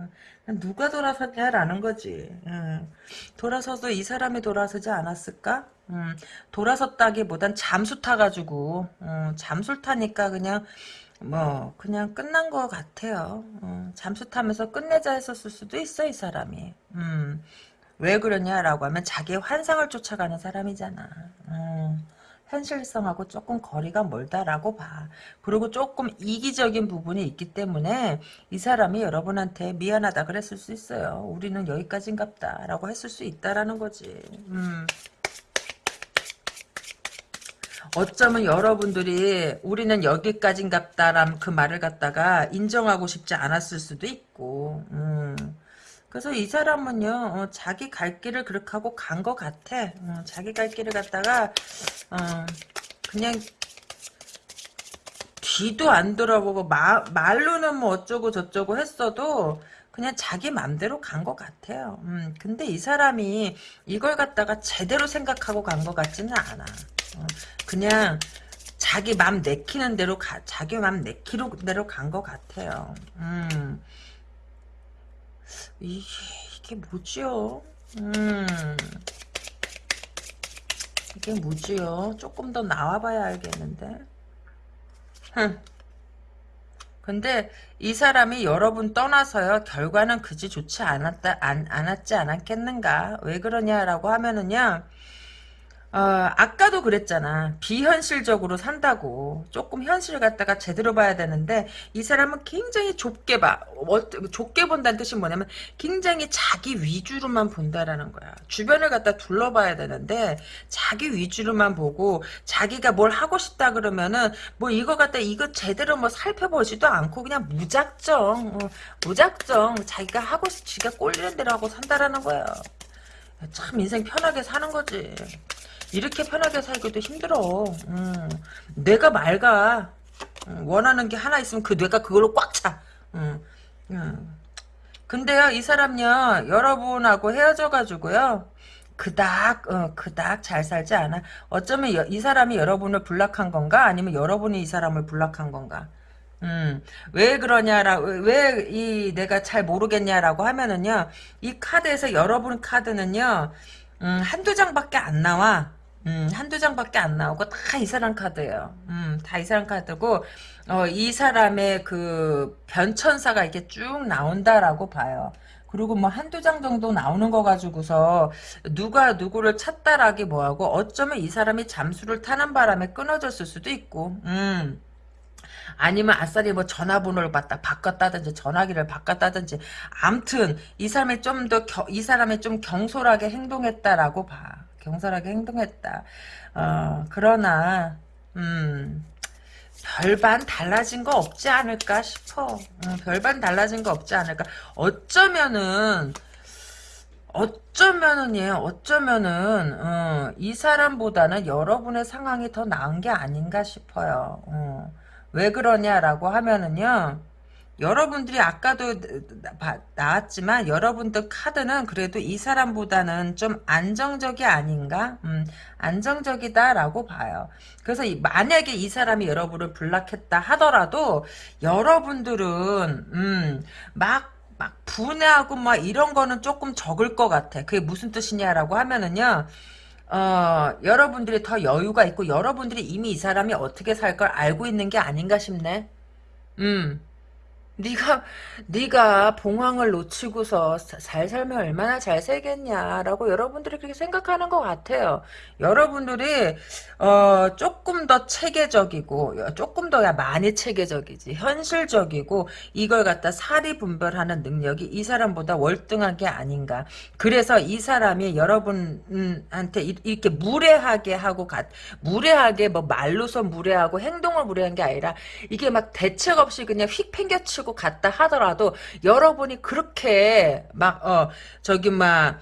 Speaker 1: 누가 돌아섰냐라는 거지. 돌아서도 이 사람이 돌아서지 않았을까? 돌아섰다기보단 잠수 타가지고 잠수 타니까 그냥 뭐 그냥 끝난 것 같아요. 잠수 타면서 끝내자 했었을 수도 있어 이 사람이. 왜 그러냐라고 하면 자기의 환상을 쫓아가는 사람이잖아. 현실성하고 조금 거리가 멀다라고 봐. 그리고 조금 이기적인 부분이 있기 때문에 이 사람이 여러분한테 미안하다 그랬을 수 있어요. 우리는 여기까지인갑다 라고 했을 수 있다라는 거지. 음. 어쩌면 여러분들이 우리는 여기까지인갑다라는 그 말을 갖다가 인정하고 싶지 않았을 수도 있고 음. 그래서 이 사람은요 어, 자기 갈 길을 그렇게 하고 간 것 같아 어, 자기 갈 길을 갖다가 어, 그냥 뒤도 안 돌아보고 마, 말로는 뭐 어쩌고 저쩌고 했어도 그냥 자기 맘대로 간 것 같아요. 음, 근데 이 사람이 이걸 갖다가 제대로 생각하고 간 것 같지는 않아. 어, 그냥 자기 맘 내키는 대로 가, 자기 맘 내키는 대로 간 것 같아요. 음, 이게, 이게 뭐지요? 음, 이게 뭐지요? 조금 더 나와봐야 알겠는데. 흥. 근데 이 사람이 여러분 떠나서요 결과는 그지 좋지 않았다 안, 않았지 않았겠는가 왜 그러냐라고 하면은요 어, 아까도 그랬잖아. 비현실적으로 산다고. 조금 현실을 갖다가 제대로 봐야 되는데, 이 사람은 굉장히 좁게 봐. 어, 좁게 본다는 뜻이 뭐냐면, 굉장히 자기 위주로만 본다라는 거야. 주변을 갖다 둘러봐야 되는데, 자기 위주로만 보고, 자기가 뭘 하고 싶다 그러면은, 뭐 이거 갖다 이거 제대로 뭐 살펴보지도 않고, 그냥 무작정, 어, 무작정, 자기가 하고 싶, 지가 꼴리는 대로 하고 산다라는 거야. 참 인생 편하게 사는 거지. 이렇게 편하게 살기도 힘들어. 음, 뇌가 맑아. 음, 원하는 게 하나 있으면 그 뇌가 그걸로 꽉 차. 음, 음. 근데요, 이 사람요, 여러분하고 헤어져가지고요, 그닥, 어, 그닥 잘 살지 않아. 어쩌면 여, 이 사람이 여러분을 불락한 건가? 아니면 여러분이 이 사람을 불락한 건가? 음, 왜 그러냐라, 왜 이 내가 잘 모르겠냐라고 하면은요, 이 카드에서 여러분 카드는요, 음, 한두 장밖에 안 나와. 음, 한두 장밖에 안 나오고 다 이 사람 카드예요. 음, 다 이 사람 카드고 어, 이 사람의 그 변천사가 이렇게 쭉 나온다라고 봐요. 그리고 뭐 한두 장 정도 나오는 거 가지고서 누가 누구를 찾다라기 뭐하고 어쩌면 이 사람이 잠수를 타는 바람에 끊어졌을 수도 있고 음. 아니면 아싸리 뭐 전화번호를 받다 바꿨다든지 전화기를 바꿨다든지 암튼 이 사람이 좀 더 이 사람이 좀 경솔하게 행동했다라고 봐. 경솔하게 행동했다. 어, 그러나 음, 별반 달라진 거 없지 않을까 싶어. 음, 별반 달라진 거 없지 않을까. 어쩌면은 어쩌면은 예, 어쩌면은 어, 이 사람보다는 여러분의 상황이 더 나은 게 아닌가 싶어요. 어. 왜 그러냐라고 하면은요. 여러분들이 아까도 나왔지만 여러분들 카드는 그래도 이 사람보다는 좀 안정적이 아닌가? 음, 안정적이다라고 봐요. 그래서 만약에 이 사람이 여러분을 불락했다 하더라도 여러분들은 음, 막, 막 분해하고 막 이런 거는 조금 적을 것 같아. 그게 무슨 뜻이냐라고 하면은요. 어, 여러분들이 더 여유가 있고 여러분들이 이미 이 사람이 어떻게 살 걸 알고 있는 게 아닌가 싶네. 음. 네가 네가 봉황을 놓치고서 잘 살면 얼마나 잘 살겠냐라고 여러분들이 그렇게 생각하는 것 같아요. 여러분들이 어, 조금 더 체계적이고 조금 더 많이 체계적이지 현실적이고 이걸 갖다 사리 분별하는 능력이 이 사람보다 월등한 게 아닌가. 그래서 이 사람이 여러분한테 이렇게 무례하게 하고 가, 무례하게 뭐 말로서 무례하고 행동을 무례한 게 아니라 이게 막 대책 없이 그냥 휙 팽겨치고 가지고 갔다 하더라도 여러분이 그렇게 막 어 저기 막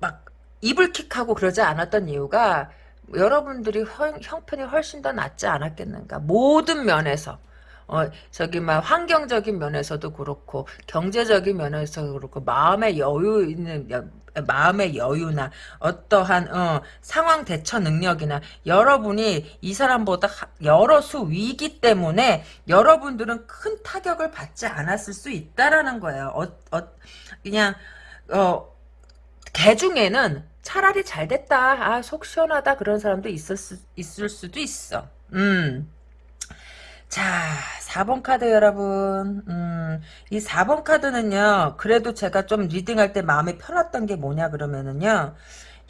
Speaker 1: 막 이불킥하고 그러지 않았던 이유가 여러분들이 형, 형편이 훨씬 더 낫지 않았겠는가? 모든 면에서. 어, 저기, 막, 환경적인 면에서도 그렇고, 경제적인 면에서도 그렇고, 마음의 여유 있는, 마음의 여유나, 어떠한, 어, 상황 대처 능력이나, 여러분이 이 사람보다 여러 수 위기 때문에, 여러분들은 큰 타격을 받지 않았을 수 있다라는 거예요. 어, 어, 그냥, 어, 개 중에는 차라리 잘 됐다, 아, 속 시원하다, 그런 사람도 있을, 수, 있을 수도 있어. 음. 자, 4번 카드 여러분. 음, 이 4번 카드는요. 그래도 제가 좀 리딩할 때 마음이 편했던 게 뭐냐 그러면은요.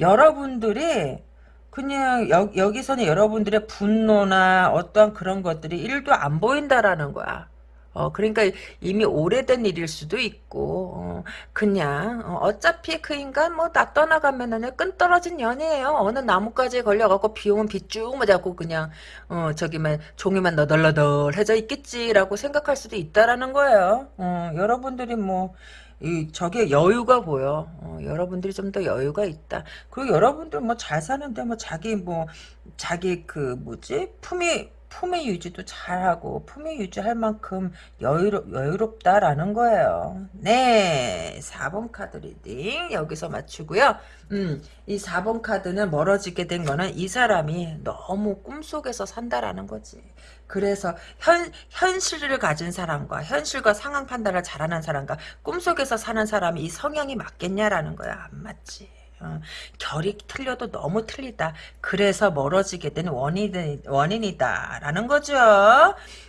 Speaker 1: 여러분들이 그냥 여, 여기서는 여러분들의 분노나 어떠한 그런 것들이 1도 안 보인다라는 거야. 어, 그러니까 이미 오래된 일일 수도 있고, 어, 그냥, 어, 차피그 인간 뭐나 떠나가면은 끈 떨어진 연이에요. 어느 나뭇가지에 걸려갖고 비 오면 빗쭉 맞았고 그냥, 어, 저기만, 종이만 너덜너덜해져 있겠지라고 생각할 수도 있다라는 거예요. 어, 여러분들이 뭐, 이 저게 여유가 보여. 어, 여러분들이 좀 더 여유가 있다. 그리고 여러분들 뭐 잘 사는데 뭐 자기 뭐 자기 그 뭐지 품위 품위 유지도 잘하고 품위 유지할 만큼 여유롭, 여유롭다라는 거예요. 네, 4번 카드 reading 여기서 마치고요. 음, 이 4번 카드는 멀어지게 된 거는 이 사람이 너무 꿈속에서 산다라는 거지. 그래서 현, 현실을 가진 사람과 현실과 상황 판단을 잘하는 사람과 꿈속에서 사는 사람이 이 성향이 맞겠냐라는 거야. 안 맞지. 어, 결이 틀려도 너무 틀리다. 그래서 멀어지게 된 원인, 원인이다라는 거죠.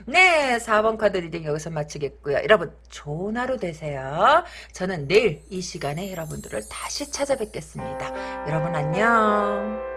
Speaker 1: 네, 4번 카드 reading 여기서 마치겠고요. 여러분, 좋은 하루 되세요. 저는 내일 이 시간에 여러분들을 다시 찾아뵙겠습니다. 여러분 안녕.